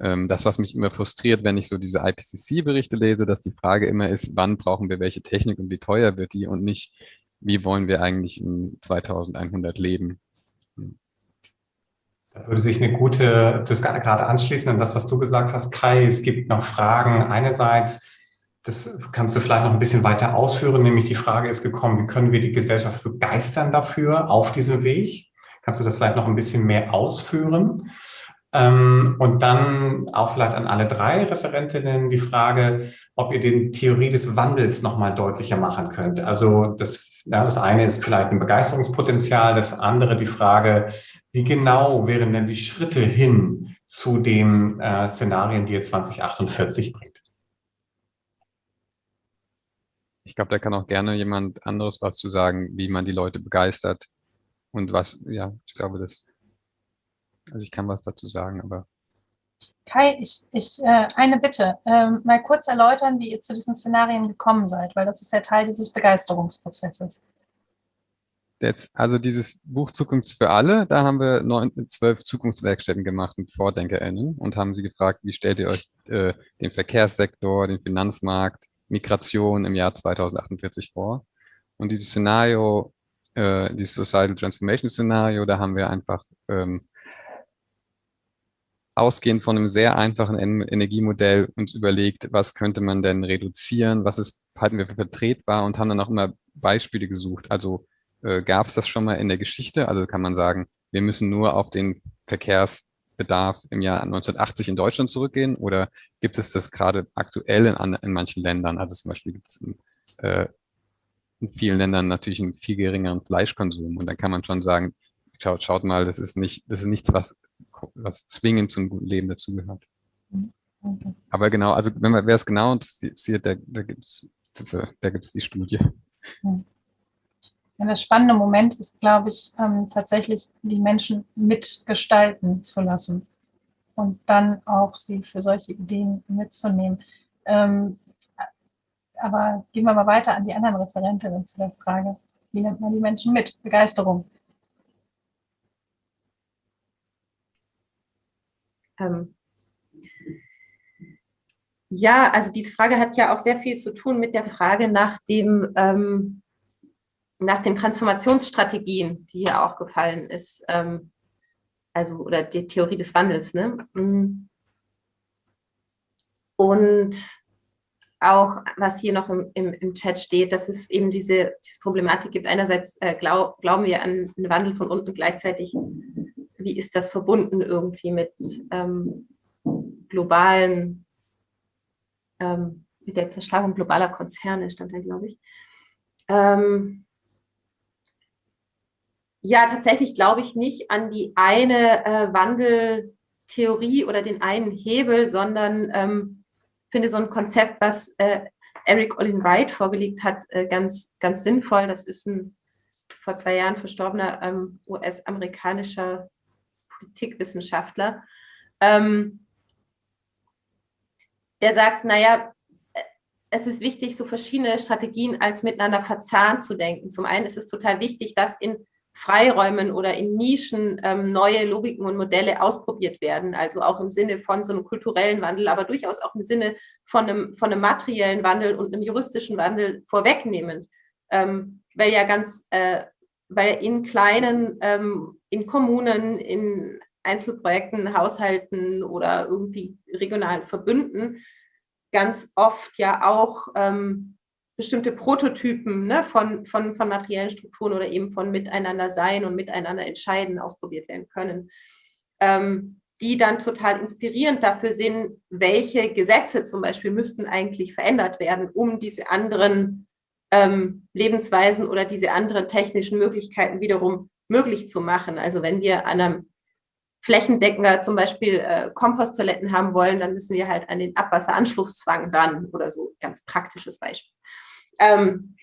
ähm, das, was mich immer frustriert, wenn ich so diese IPCC-Berichte lese, dass die Frage immer ist, wann brauchen wir welche Technik und wie teuer wird die und nicht, wie wollen wir eigentlich in 2100 leben. Da würde sich eine gute, das gerade anschließen an das, was du gesagt hast, Kai. Es gibt noch Fragen. Einerseits, das kannst du vielleicht noch ein bisschen weiter ausführen, nämlich die Frage ist gekommen, wie können wir die Gesellschaft begeistern dafür auf diesem Weg? Kannst du das vielleicht noch ein bisschen mehr ausführen? Ähm, und dann auch vielleicht an alle drei Referentinnen die Frage, ob ihr den Theorie des Wandels nochmal deutlicher machen könnt. Also das, ja, das eine ist vielleicht ein Begeisterungspotenzial, das andere die Frage, wie genau wären denn die Schritte hin zu den äh, Szenarien, die ihr 2048 bringt? Ich glaube, da kann auch gerne jemand anderes was zu sagen, wie man die Leute begeistert, und was, ja, ich glaube, das, also ich kann was dazu sagen, aber. Kai, ich, ich äh, eine Bitte, ähm, mal kurz erläutern, wie ihr zu diesen Szenarien gekommen seid, weil das ist ja Teil dieses Begeisterungsprozesses. Jetzt, also dieses Buch Zukunft für alle, da haben wir neun, zwölf Zukunftswerkstätten gemacht mit VordenkerInnen und haben sie gefragt, wie stellt ihr euch äh, den Verkehrssektor, den Finanzmarkt, Migration im Jahr 2048 vor? Und dieses Szenario äh, dieses Societal Transformation Szenario, da haben wir einfach ähm, ausgehend von einem sehr einfachen Energiemodell uns überlegt, was könnte man denn reduzieren, was ist, halten wir für vertretbar und haben dann auch immer Beispiele gesucht. Also äh, gab es das schon mal in der Geschichte? Also kann man sagen, wir müssen nur auf den Verkehrsbedarf im Jahr 1980 in Deutschland zurückgehen oder gibt es das gerade aktuell in, in manchen Ländern? Also zum Beispiel gibt es äh, in vielen Ländern natürlich einen viel geringeren Fleischkonsum. Und dann kann man schon sagen, schaut, schaut mal, das ist nicht, das ist nichts, was was zwingend zum guten Leben dazugehört. Okay. Aber genau, also wenn man, wer es genau interessiert, da, da gibt es da gibt's die Studie. Ja, das spannende Moment ist, glaube ich, ähm, tatsächlich die Menschen mitgestalten zu lassen und dann auch sie für solche Ideen mitzunehmen. Ähm, aber gehen wir mal weiter an die anderen Referentinnen zu der Frage, wie nimmt man die Menschen mit? Begeisterung. Ähm, ja, also die Frage hat ja auch sehr viel zu tun mit der Frage nach dem, ähm, nach den Transformationsstrategien, die hier auch gefallen ist. Ähm, also, oder die Theorie des Wandels, ne? Mm. Und auch, was hier noch im, im, im Chat steht, dass es eben diese, diese Problematik gibt. Einerseits äh, glaub, glauben wir an einen Wandel von unten, gleichzeitig, wie ist das verbunden irgendwie mit ähm, globalen ähm, mit der Zerschlagung globaler Konzerne, stand da, glaube ich. Ähm, ja, tatsächlich glaube ich nicht an die eine äh, Wandeltheorie oder den einen Hebel, sondern ähm, finde so ein Konzept, was äh, Eric Olin Wright vorgelegt hat, äh, ganz, ganz sinnvoll. Das ist ein vor zwei Jahren verstorbener ähm, US-amerikanischer Politikwissenschaftler. Ähm, der sagt, naja, es ist wichtig, so verschiedene Strategien als miteinander verzahnt zu denken. Zum einen ist es total wichtig, dass in Freiräumen oder in Nischen ähm, neue Logiken und Modelle ausprobiert werden, also auch im Sinne von so einem kulturellen Wandel, aber durchaus auch im Sinne von einem, von einem materiellen Wandel und einem juristischen Wandel vorwegnehmend, ähm, weil ja ganz, äh, weil in kleinen, ähm, in Kommunen, in Einzelprojekten, Haushalten oder irgendwie regionalen Verbünden ganz oft ja auch ähm, bestimmte Prototypen ne, von, von, von materiellen Strukturen oder eben von Miteinander sein und Miteinander entscheiden ausprobiert werden können, ähm, die dann total inspirierend dafür sind, welche Gesetze zum Beispiel müssten eigentlich verändert werden, um diese anderen ähm, Lebensweisen oder diese anderen technischen Möglichkeiten wiederum möglich zu machen. Also wenn wir an einem flächendeckender zum Beispiel äh, Komposttoiletten haben wollen, dann müssen wir halt an den Abwasseranschlusszwang ran oder so, ganz praktisches Beispiel. Ähm,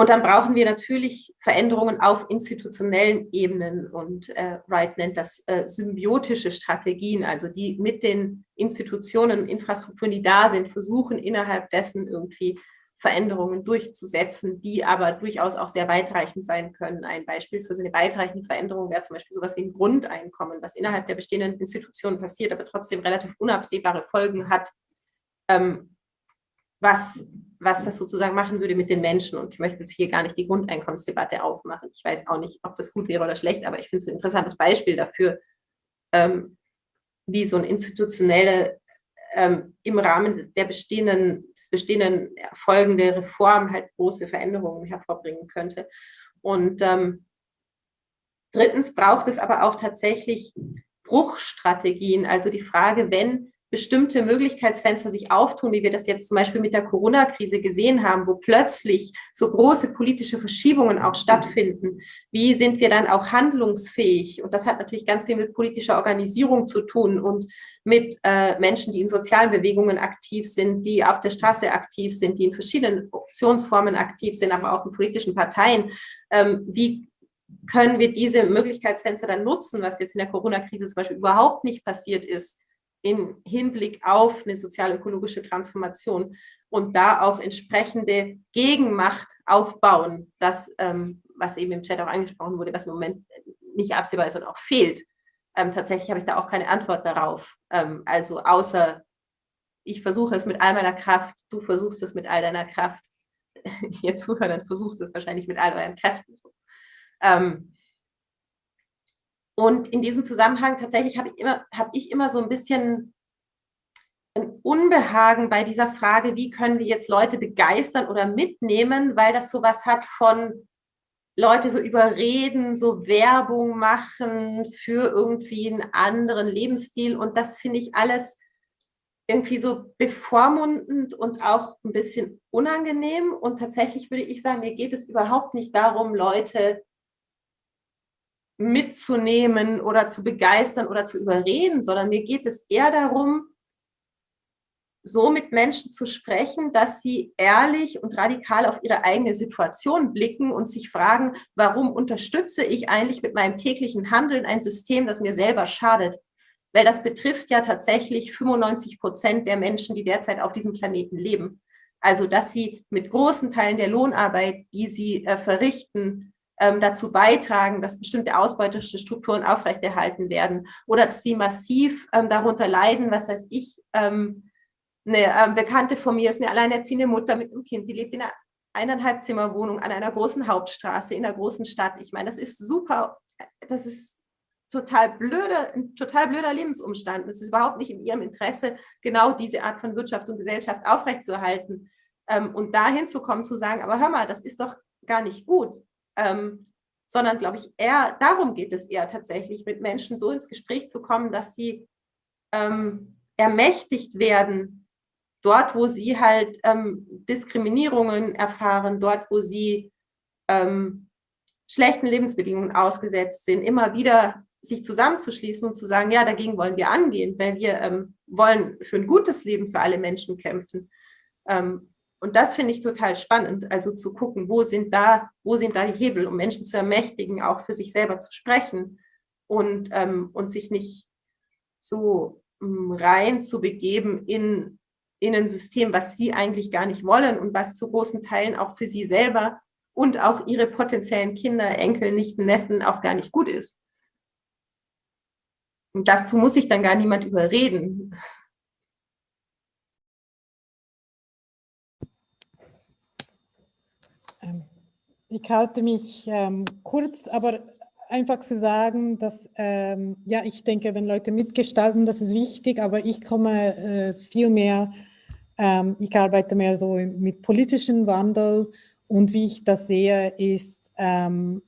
und dann brauchen wir natürlich Veränderungen auf institutionellen Ebenen und äh, Wright nennt das äh, symbiotische Strategien, also die mit den Institutionen, Infrastrukturen, die da sind, versuchen innerhalb dessen irgendwie Veränderungen durchzusetzen, die aber durchaus auch sehr weitreichend sein können. Ein Beispiel für so eine weitreichende Veränderung wäre zum Beispiel sowas wie ein Grundeinkommen, was innerhalb der bestehenden Institutionen passiert, aber trotzdem relativ unabsehbare Folgen hat, ähm, was, was das sozusagen machen würde mit den Menschen. Und ich möchte jetzt hier gar nicht die Grundeinkommensdebatte aufmachen. Ich weiß auch nicht, ob das gut wäre oder schlecht, aber ich finde es ein interessantes Beispiel dafür, ähm, wie so eine institutionelle ähm, im Rahmen der bestehenden, des bestehenden folgende Reform halt große Veränderungen hervorbringen könnte. Und ähm, drittens braucht es aber auch tatsächlich Bruchstrategien, also die Frage, wenn bestimmte Möglichkeitsfenster sich auftun, wie wir das jetzt zum Beispiel mit der Corona-Krise gesehen haben, wo plötzlich so große politische Verschiebungen auch stattfinden. Wie sind wir dann auch handlungsfähig? Und das hat natürlich ganz viel mit politischer Organisierung zu tun und mit äh, Menschen, die in sozialen Bewegungen aktiv sind, die auf der Straße aktiv sind, die in verschiedenen Optionsformen aktiv sind, aber auch in politischen Parteien. Ähm, wie können wir diese Möglichkeitsfenster dann nutzen, was jetzt in der Corona-Krise zum Beispiel überhaupt nicht passiert ist, im Hinblick auf eine sozial-ökologische Transformation und da auch entsprechende Gegenmacht aufbauen, das, ähm, was eben im Chat auch angesprochen wurde, was im Moment nicht absehbar ist und auch fehlt. Ähm, tatsächlich habe ich da auch keine Antwort darauf. Ähm, also außer, ich versuche es mit all meiner Kraft, du versuchst es mit all deiner Kraft. [laughs] Ihr Zuhörer versucht es wahrscheinlich mit all euren Kräften. Ähm, und in diesem Zusammenhang tatsächlich habe ich, immer, habe ich immer so ein bisschen ein Unbehagen bei dieser Frage, wie können wir jetzt Leute begeistern oder mitnehmen, weil das sowas hat von Leute so überreden, so Werbung machen für irgendwie einen anderen Lebensstil. Und das finde ich alles irgendwie so bevormundend und auch ein bisschen unangenehm. Und tatsächlich würde ich sagen, mir geht es überhaupt nicht darum, Leute mitzunehmen oder zu begeistern oder zu überreden, sondern mir geht es eher darum, so mit Menschen zu sprechen, dass sie ehrlich und radikal auf ihre eigene Situation blicken und sich fragen, warum unterstütze ich eigentlich mit meinem täglichen Handeln ein System, das mir selber schadet? Weil das betrifft ja tatsächlich 95 Prozent der Menschen, die derzeit auf diesem Planeten leben. Also, dass sie mit großen Teilen der Lohnarbeit, die sie äh, verrichten, dazu beitragen, dass bestimmte ausbeuterische Strukturen aufrechterhalten werden oder dass sie massiv ähm, darunter leiden, was weiß ich, ähm, eine ähm, Bekannte von mir ist eine alleinerziehende Mutter mit einem Kind, die lebt in einer eineinhalb an einer großen Hauptstraße in einer großen Stadt. Ich meine, das ist super, das ist total blöder, ein total blöder Lebensumstand. Es ist überhaupt nicht in ihrem Interesse, genau diese Art von Wirtschaft und Gesellschaft aufrechtzuerhalten. Ähm, und dahin zu kommen, zu sagen, aber hör mal, das ist doch gar nicht gut. Ähm, sondern, glaube ich, eher, darum geht es eher tatsächlich, mit Menschen so ins Gespräch zu kommen, dass sie ähm, ermächtigt werden, dort, wo sie halt ähm, Diskriminierungen erfahren, dort, wo sie ähm, schlechten Lebensbedingungen ausgesetzt sind, immer wieder sich zusammenzuschließen und zu sagen, ja, dagegen wollen wir angehen, weil wir ähm, wollen für ein gutes Leben für alle Menschen kämpfen. Ähm, und das finde ich total spannend, also zu gucken, wo sind da, wo sind da die Hebel, um Menschen zu ermächtigen, auch für sich selber zu sprechen und, ähm, und sich nicht so ähm, rein zu begeben in, in ein System, was sie eigentlich gar nicht wollen und was zu großen Teilen auch für sie selber und auch ihre potenziellen Kinder, Enkel, Nichten, Neffen auch gar nicht gut ist. Und dazu muss sich dann gar niemand überreden. Ich halte mich ähm, kurz, aber einfach zu sagen, dass, ähm, ja, ich denke, wenn Leute mitgestalten, das ist wichtig, aber ich komme äh, viel mehr, ähm, ich arbeite mehr so mit politischem Wandel und wie ich das sehe, ist, ähm,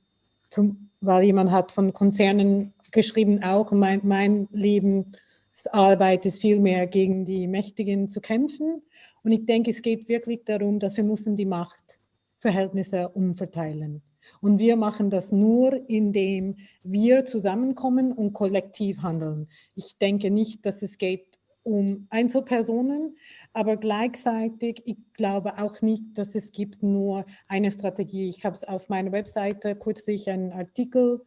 zum, weil jemand hat von Konzernen geschrieben auch, mein, mein Lebensarbeit ist viel mehr gegen die Mächtigen zu kämpfen. Und ich denke, es geht wirklich darum, dass wir müssen die Machtverhältnisse umverteilen. Und wir machen das nur, indem wir zusammenkommen und kollektiv handeln. Ich denke nicht, dass es geht um Einzelpersonen, aber gleichzeitig, ich glaube auch nicht, dass es gibt nur eine Strategie. Ich habe es auf meiner Webseite kürzlich einen Artikel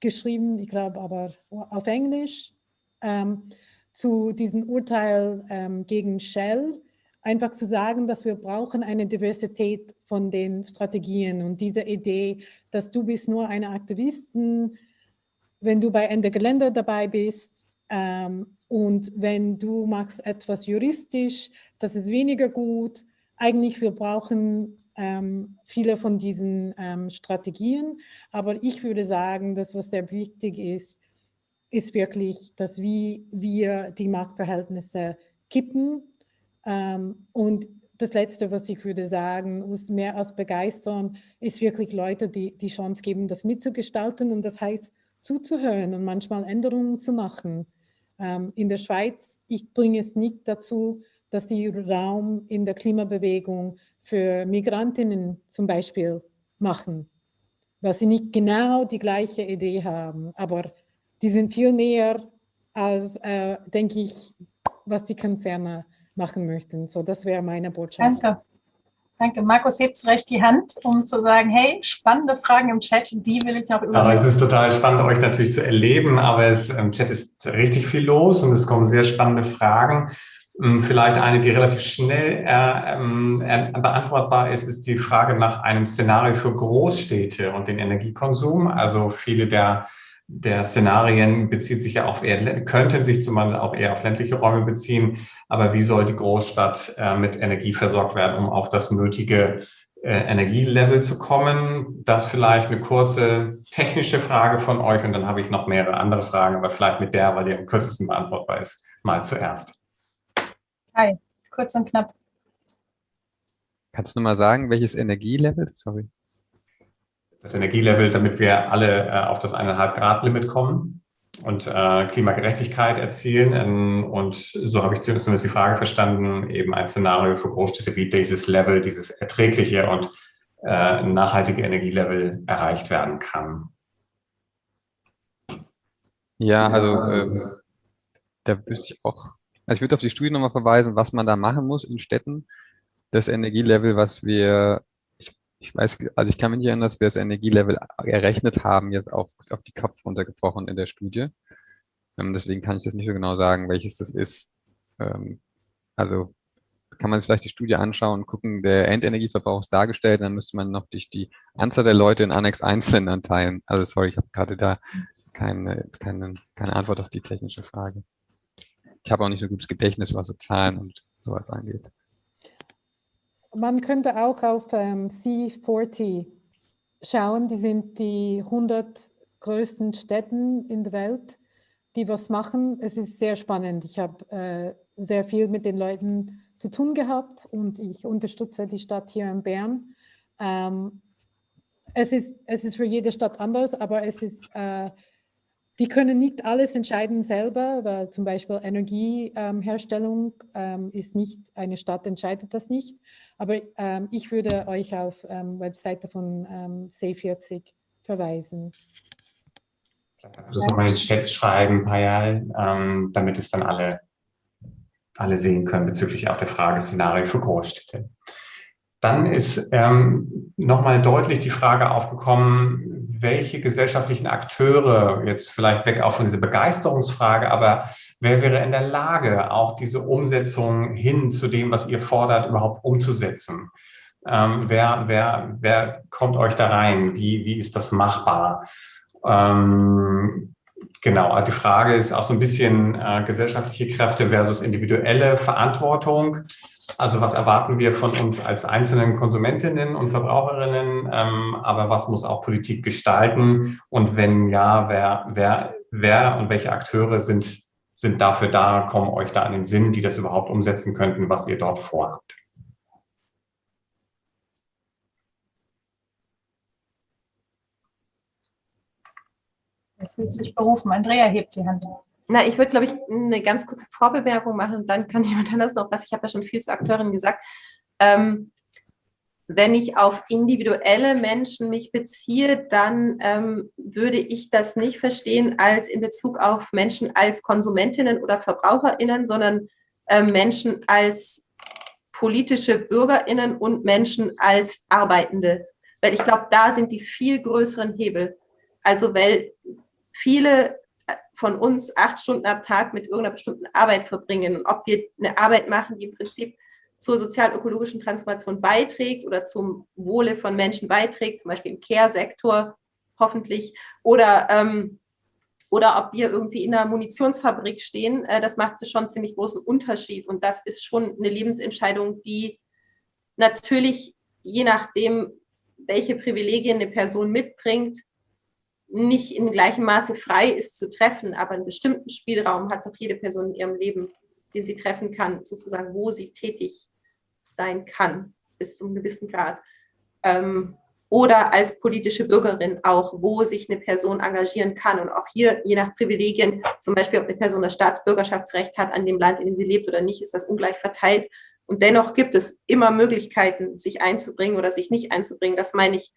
geschrieben, ich glaube aber auf Englisch, ähm, zu diesem Urteil ähm, gegen Shell, einfach zu sagen, dass wir brauchen eine Diversität von den Strategien und diese Idee, dass du bist nur eine Aktivistin, wenn du bei Ende Gelände dabei bist ähm, und wenn du machst etwas juristisch, das ist weniger gut. Eigentlich wir brauchen ähm, viele von diesen ähm, Strategien. Aber ich würde sagen, das, was sehr wichtig ist, ist wirklich, dass wie wir die Marktverhältnisse kippen. Ähm, und das Letzte, was ich würde sagen, muss mehr als begeistern, ist wirklich Leute, die die Chance geben, das mitzugestalten. Und das heißt, zuzuhören und manchmal Änderungen zu machen. Ähm, in der Schweiz, ich bringe es nicht dazu, dass die Raum in der Klimabewegung für Migrantinnen zum Beispiel machen, weil sie nicht genau die gleiche Idee haben, aber die sind viel näher als, äh, denke ich, was die Konzerne machen möchten. So, das wäre meine Botschaft. Danke. Danke. Markus hebt zu Recht die Hand, um zu sagen, hey, spannende Fragen im Chat, die will ich noch übernehmen. Aber es ist total spannend, euch natürlich zu erleben, aber es, im Chat ist richtig viel los und es kommen sehr spannende Fragen. Hm, vielleicht eine, die relativ schnell äh, ähm, äh, beantwortbar ist, ist die Frage nach einem Szenario für Großstädte und den Energiekonsum. Also viele der, der Szenarien bezieht sich ja auch eher, könnten sich zumal auch eher auf ländliche Räume beziehen. Aber wie soll die Großstadt äh, mit Energie versorgt werden, um auf das nötige äh, Energielevel zu kommen? Das vielleicht eine kurze technische Frage von euch und dann habe ich noch mehrere andere Fragen, aber vielleicht mit der, weil die am kürzesten beantwortbar ist, mal zuerst. Hi, kurz und knapp. Kannst du mal sagen, welches Energielevel? Sorry. Das Energielevel, damit wir alle äh, auf das 1,5 Grad Limit kommen und äh, Klimagerechtigkeit erzielen. Ähm, und so habe ich zumindest die Frage verstanden, eben ein Szenario für Großstädte, wie dieses Level, dieses erträgliche und äh, nachhaltige Energielevel erreicht werden kann. Ja, also ähm, da wüsste ich auch, also ich würde auf die Studie nochmal verweisen, was man da machen muss in Städten. Das Energielevel, was wir, ich, weiß, also ich kann mich nicht erinnern, dass wir das Energielevel errechnet haben, jetzt auf, auf die Kopf runtergebrochen in der Studie. Ähm, deswegen kann ich das nicht so genau sagen, welches das ist. Ähm, also kann man sich vielleicht die Studie anschauen und gucken, der Endenergieverbrauch ist dargestellt, dann müsste man noch durch die Anzahl der Leute in Annex 1 Ländern teilen. Also sorry, ich habe gerade da keine, keine, keine Antwort auf die technische Frage. Ich habe auch nicht so gutes Gedächtnis, was so Zahlen und sowas angeht. Man könnte auch auf ähm, C40 schauen, die sind die 100 größten Städten in der Welt, die was machen. Es ist sehr spannend. Ich habe äh, sehr viel mit den Leuten zu tun gehabt und ich unterstütze die Stadt hier in Bern. Ähm, es, ist, es ist für jede Stadt anders, aber es ist, äh, die können nicht alles entscheiden selber, weil zum Beispiel Energieherstellung ähm, ist nicht, eine Stadt entscheidet das nicht. Aber ähm, ich würde euch auf ähm, Webseite von ähm, C40 verweisen. Kannst du das nochmal in den Chat schreiben, Payal, ähm, damit es dann alle alle sehen können bezüglich auch der Frageszenario für Großstädte. Dann ist ähm, nochmal deutlich die Frage aufgekommen, welche gesellschaftlichen Akteure, jetzt vielleicht weg auch von dieser Begeisterungsfrage, aber wer wäre in der Lage, auch diese Umsetzung hin zu dem, was ihr fordert, überhaupt umzusetzen? Ähm, wer, wer, wer kommt euch da rein? Wie, wie ist das machbar? Ähm, Genau, also die Frage ist auch so ein bisschen äh, gesellschaftliche Kräfte versus individuelle Verantwortung. Also was erwarten wir von uns als einzelnen Konsumentinnen und Verbraucherinnen, ähm, aber was muss auch Politik gestalten? Und wenn ja, wer, wer, wer und welche Akteure sind, sind dafür da, kommen euch da an den Sinn, die das überhaupt umsetzen könnten, was ihr dort vorhabt? Er fühlt sich berufen. Andrea hebt die Hand auf. Na, ich würde, glaube ich, eine ganz kurze Vorbewerbung machen, dann kann [laughs] jemand anders noch was. Ich habe ja schon viel zu Akteuren gesagt. Ähm, wenn ich auf individuelle Menschen mich beziehe, dann ähm, würde ich das nicht verstehen als in Bezug auf Menschen als Konsumentinnen oder VerbraucherInnen, sondern äh, Menschen als politische BürgerInnen und Menschen als Arbeitende. Weil ich glaube, da sind die viel größeren Hebel. Also weil viele von uns acht Stunden am Tag mit irgendeiner bestimmten Arbeit verbringen. Und ob wir eine Arbeit machen, die im Prinzip zur sozial-ökologischen Transformation beiträgt oder zum Wohle von Menschen beiträgt, zum Beispiel im Care-Sektor hoffentlich, oder, ähm, oder ob wir irgendwie in einer Munitionsfabrik stehen, äh, das macht schon einen ziemlich großen Unterschied. Und das ist schon eine Lebensentscheidung, die natürlich je nachdem, welche Privilegien eine Person mitbringt, nicht in gleichem Maße frei ist zu treffen, aber einen bestimmten Spielraum hat doch jede Person in ihrem Leben, den sie treffen kann, sozusagen, wo sie tätig sein kann, bis zu einem gewissen Grad. Ähm, oder als politische Bürgerin auch, wo sich eine Person engagieren kann. Und auch hier, je nach Privilegien, zum Beispiel, ob eine Person das Staatsbürgerschaftsrecht hat an dem Land, in dem sie lebt oder nicht, ist das ungleich verteilt. Und dennoch gibt es immer Möglichkeiten, sich einzubringen oder sich nicht einzubringen. Das meine ich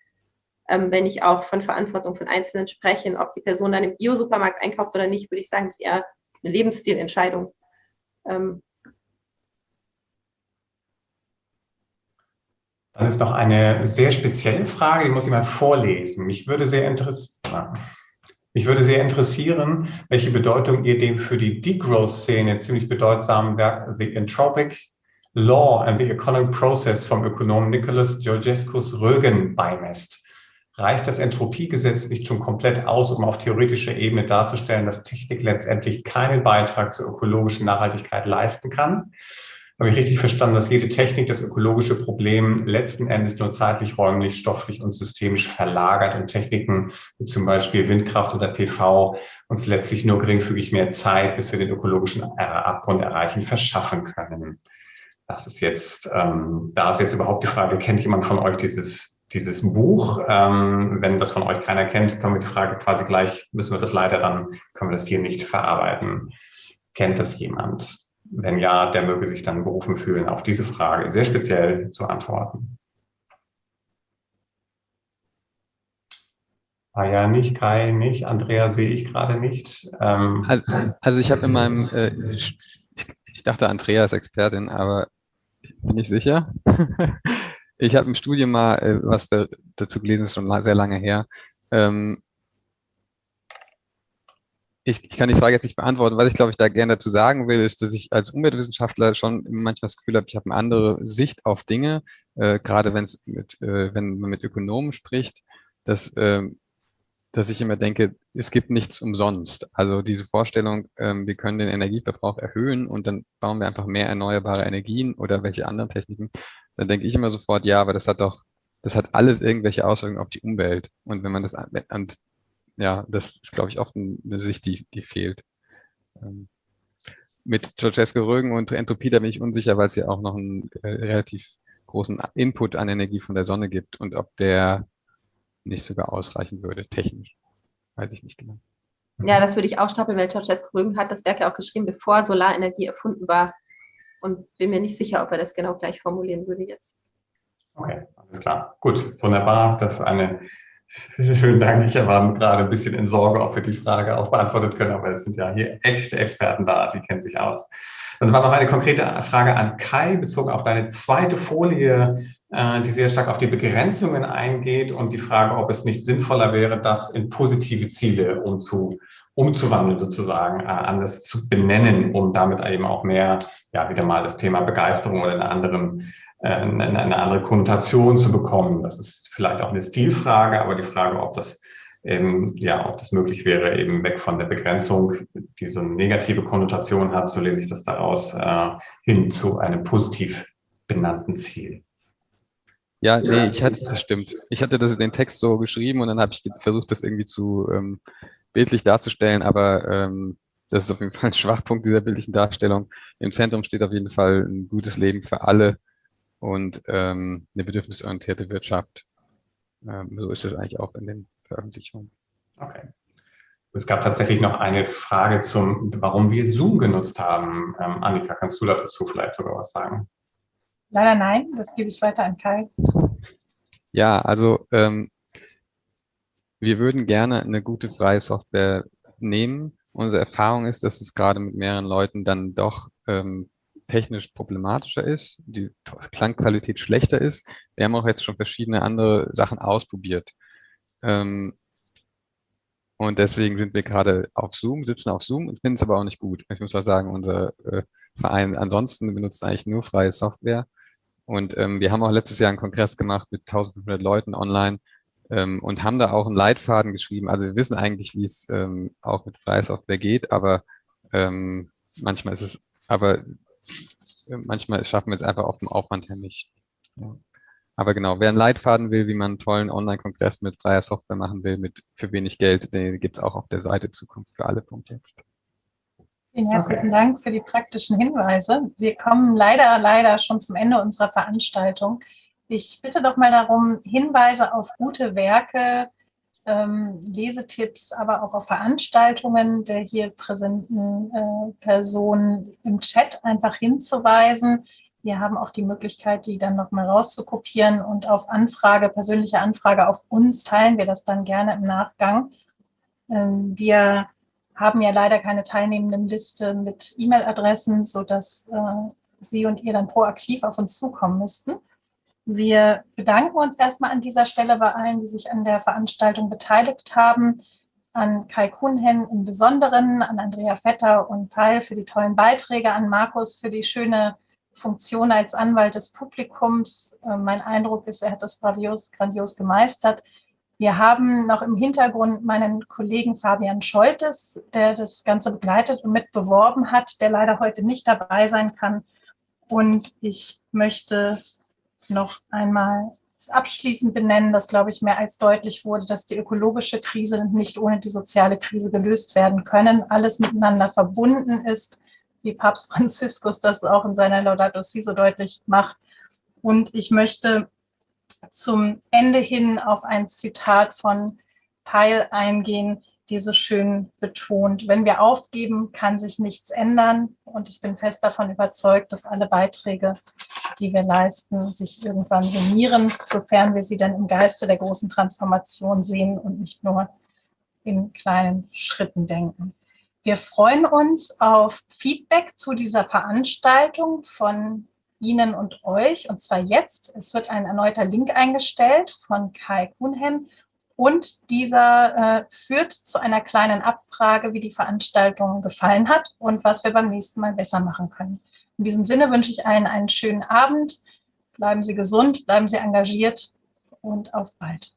ähm, wenn ich auch von Verantwortung von Einzelnen spreche, ob die Person dann im Bio-Supermarkt einkauft oder nicht, würde ich sagen, ist eher eine Lebensstilentscheidung. Ähm, Dann ist noch eine sehr spezielle Frage, die muss jemand vorlesen. Mich würde sehr interessieren, mich würde sehr interessieren, welche Bedeutung ihr dem für die Degrowth-Szene ziemlich bedeutsamen Werk The Entropic Law and the Economic Process vom Ökonomen Nicholas Georgescus Rögen beimesst reicht das Entropiegesetz nicht schon komplett aus, um auf theoretischer Ebene darzustellen, dass Technik letztendlich keinen Beitrag zur ökologischen Nachhaltigkeit leisten kann? Habe ich richtig verstanden, dass jede Technik das ökologische Problem letzten Endes nur zeitlich, räumlich, stofflich und systemisch verlagert und Techniken wie zum Beispiel Windkraft oder PV uns letztlich nur geringfügig mehr Zeit, bis wir den ökologischen Abgrund erreichen, verschaffen können? Das ist jetzt, ähm, da ist jetzt überhaupt die Frage, kennt jemand von euch dieses dieses Buch. Ähm, wenn das von euch keiner kennt, können wir die Frage quasi gleich, müssen wir das leider dann, können wir das hier nicht verarbeiten. Kennt das jemand? Wenn ja, der möge sich dann berufen fühlen, auf diese Frage sehr speziell zu antworten. Ah ja, nicht, Kai, nicht, Andrea sehe ich gerade nicht. Ähm, also, also, ich habe in meinem, äh, ich, ich, dachte, Andrea ist Expertin, aber bin ich sicher. [laughs] ich habe im Studium mal äh, was da, dazu gelesen, ist schon sehr lange her. Ähm, ich, ich, kann die Frage jetzt nicht beantworten. Was ich, glaube ich, da gerne dazu sagen will, ist, dass ich als Umweltwissenschaftler schon manchmal das Gefühl habe, ich habe eine andere Sicht auf Dinge, äh, gerade wenn es mit, äh, wenn man mit Ökonomen spricht, dass, äh, dass ich immer denke, es gibt nichts umsonst. Also diese Vorstellung, ähm, wir können den Energieverbrauch erhöhen und dann bauen wir einfach mehr erneuerbare Energien oder welche anderen Techniken, dann denke ich immer sofort, ja, aber das hat doch, das hat alles irgendwelche Auswirkungen auf die Umwelt. Und wenn man das, und ja, das ist, glaube ich, oft eine Sicht, die, die fehlt. Ähm, mit Ceausescu Rögen und Entropie, da bin ich unsicher, weil es ja auch noch einen äh, relativ großen Input an Energie von der Sonne gibt und ob der nicht sogar ausreichen würde, technisch. Weiß ich nicht genau. Ja, das würde ich auch stapeln, weil Ceausescu Rögen hat das Werk ja auch geschrieben, bevor Solarenergie erfunden war. Und bin mir nicht sicher, ob er das genau gleich formulieren würde jetzt. Okay, alles klar. Gut, wunderbar. Das war eine [laughs] Schönen Dank. Ich war gerade ein bisschen in Sorge, ob wir die Frage auch beantwortet können, aber es sind ja hier echte Experten da, die kennen sich aus. Dann war noch eine konkrete Frage an Kai, bezogen auf deine zweite Folie, äh, die sehr stark auf die Begrenzungen eingeht und die Frage, ob es nicht sinnvoller wäre, das in positive Ziele umzu, umzuwandeln, sozusagen, äh, anders zu benennen, um damit eben auch mehr, ja, wieder mal das Thema Begeisterung oder einen anderen äh, eine andere Konnotation zu bekommen. Das ist vielleicht auch eine Stilfrage, aber die Frage, ob das ähm, ja, ob das möglich wäre, eben weg von der Begrenzung, die so eine negative Konnotation hat, so lese ich das daraus, äh, hin zu einem positiv benannten Ziel. Ja, nee, ich hatte, das stimmt. Ich hatte das in den Text so geschrieben und dann habe ich versucht, das irgendwie zu ähm, bildlich darzustellen, aber ähm, das ist auf jeden Fall ein Schwachpunkt dieser bildlichen Darstellung. Im Zentrum steht auf jeden Fall ein gutes Leben für alle und ähm, eine bedürfnisorientierte Wirtschaft. Ähm, so ist es eigentlich auch in den Veröffentlichungen. Okay. Es gab tatsächlich noch eine Frage zum, warum wir Zoom genutzt haben. Ähm, Annika, kannst du dazu vielleicht sogar was sagen? Leider nein, das gebe ich weiter an Kai. Ja, also ähm, wir würden gerne eine gute freie Software nehmen. Unsere Erfahrung ist, dass es gerade mit mehreren Leuten dann doch ähm, technisch problematischer ist, die Klangqualität schlechter ist. Wir haben auch jetzt schon verschiedene andere Sachen ausprobiert. Ähm, und deswegen sind wir gerade auf Zoom, sitzen auf Zoom und finden es aber auch nicht gut. Ich muss auch sagen, unser äh, Verein ansonsten benutzt eigentlich nur freie Software. Und ähm, wir haben auch letztes Jahr einen Kongress gemacht mit 1500 Leuten online ähm, und haben da auch einen Leitfaden geschrieben. Also wir wissen eigentlich, wie es ähm, auch mit freier Software geht, aber ähm, manchmal ist es, aber manchmal schaffen wir es einfach auf dem Aufwand her nicht. Ja. Aber genau, wer einen Leitfaden will, wie man einen tollen Online-Kongress mit freier Software machen will, mit für wenig Geld, den gibt es auch auf der Seite Zukunft für alle.jetzt. Vielen herzlichen okay. Dank für die praktischen Hinweise. Wir kommen leider, leider schon zum Ende unserer Veranstaltung. Ich bitte doch mal darum, Hinweise auf gute Werke, ähm, Lesetipps, aber auch auf Veranstaltungen der hier präsenten äh, Personen im Chat einfach hinzuweisen. Wir haben auch die Möglichkeit, die dann nochmal rauszukopieren und auf Anfrage, persönliche Anfrage auf uns teilen wir das dann gerne im Nachgang. Ähm, wir haben ja leider keine teilnehmenden Liste mit E-Mail-Adressen, sodass äh, Sie und ihr dann proaktiv auf uns zukommen müssten. Wir bedanken uns erstmal an dieser Stelle bei allen, die sich an der Veranstaltung beteiligt haben, an Kai Kuhnhen im Besonderen, an Andrea Vetter und Teil für die tollen Beiträge, an Markus für die schöne Funktion als Anwalt des Publikums. Äh, mein Eindruck ist, er hat das grandios, grandios gemeistert. Wir haben noch im Hintergrund meinen Kollegen Fabian Scholtes, der das Ganze begleitet und mit beworben hat, der leider heute nicht dabei sein kann. Und ich möchte noch einmal abschließend benennen, dass, glaube ich, mehr als deutlich wurde, dass die ökologische Krise nicht ohne die soziale Krise gelöst werden können, alles miteinander verbunden ist, wie Papst [laughs] Franziskus das auch in seiner Laudato Si so deutlich macht. Und ich möchte zum Ende hin auf ein Zitat von Peil eingehen, die so schön betont, wenn wir aufgeben, kann sich nichts ändern. Und ich bin fest davon überzeugt, dass alle Beiträge, die wir leisten, sich irgendwann summieren, sofern wir sie dann im Geiste der großen Transformation sehen und nicht nur in kleinen Schritten denken. Wir freuen uns auf Feedback zu dieser Veranstaltung von Ihnen und euch, und zwar jetzt. Es wird ein erneuter Link eingestellt von Kai Kuhnhen und dieser äh, führt zu einer kleinen Abfrage, wie die Veranstaltung gefallen hat und was wir beim nächsten Mal besser machen können. In diesem Sinne wünsche ich allen einen schönen Abend. Bleiben Sie gesund, bleiben Sie engagiert und auf bald.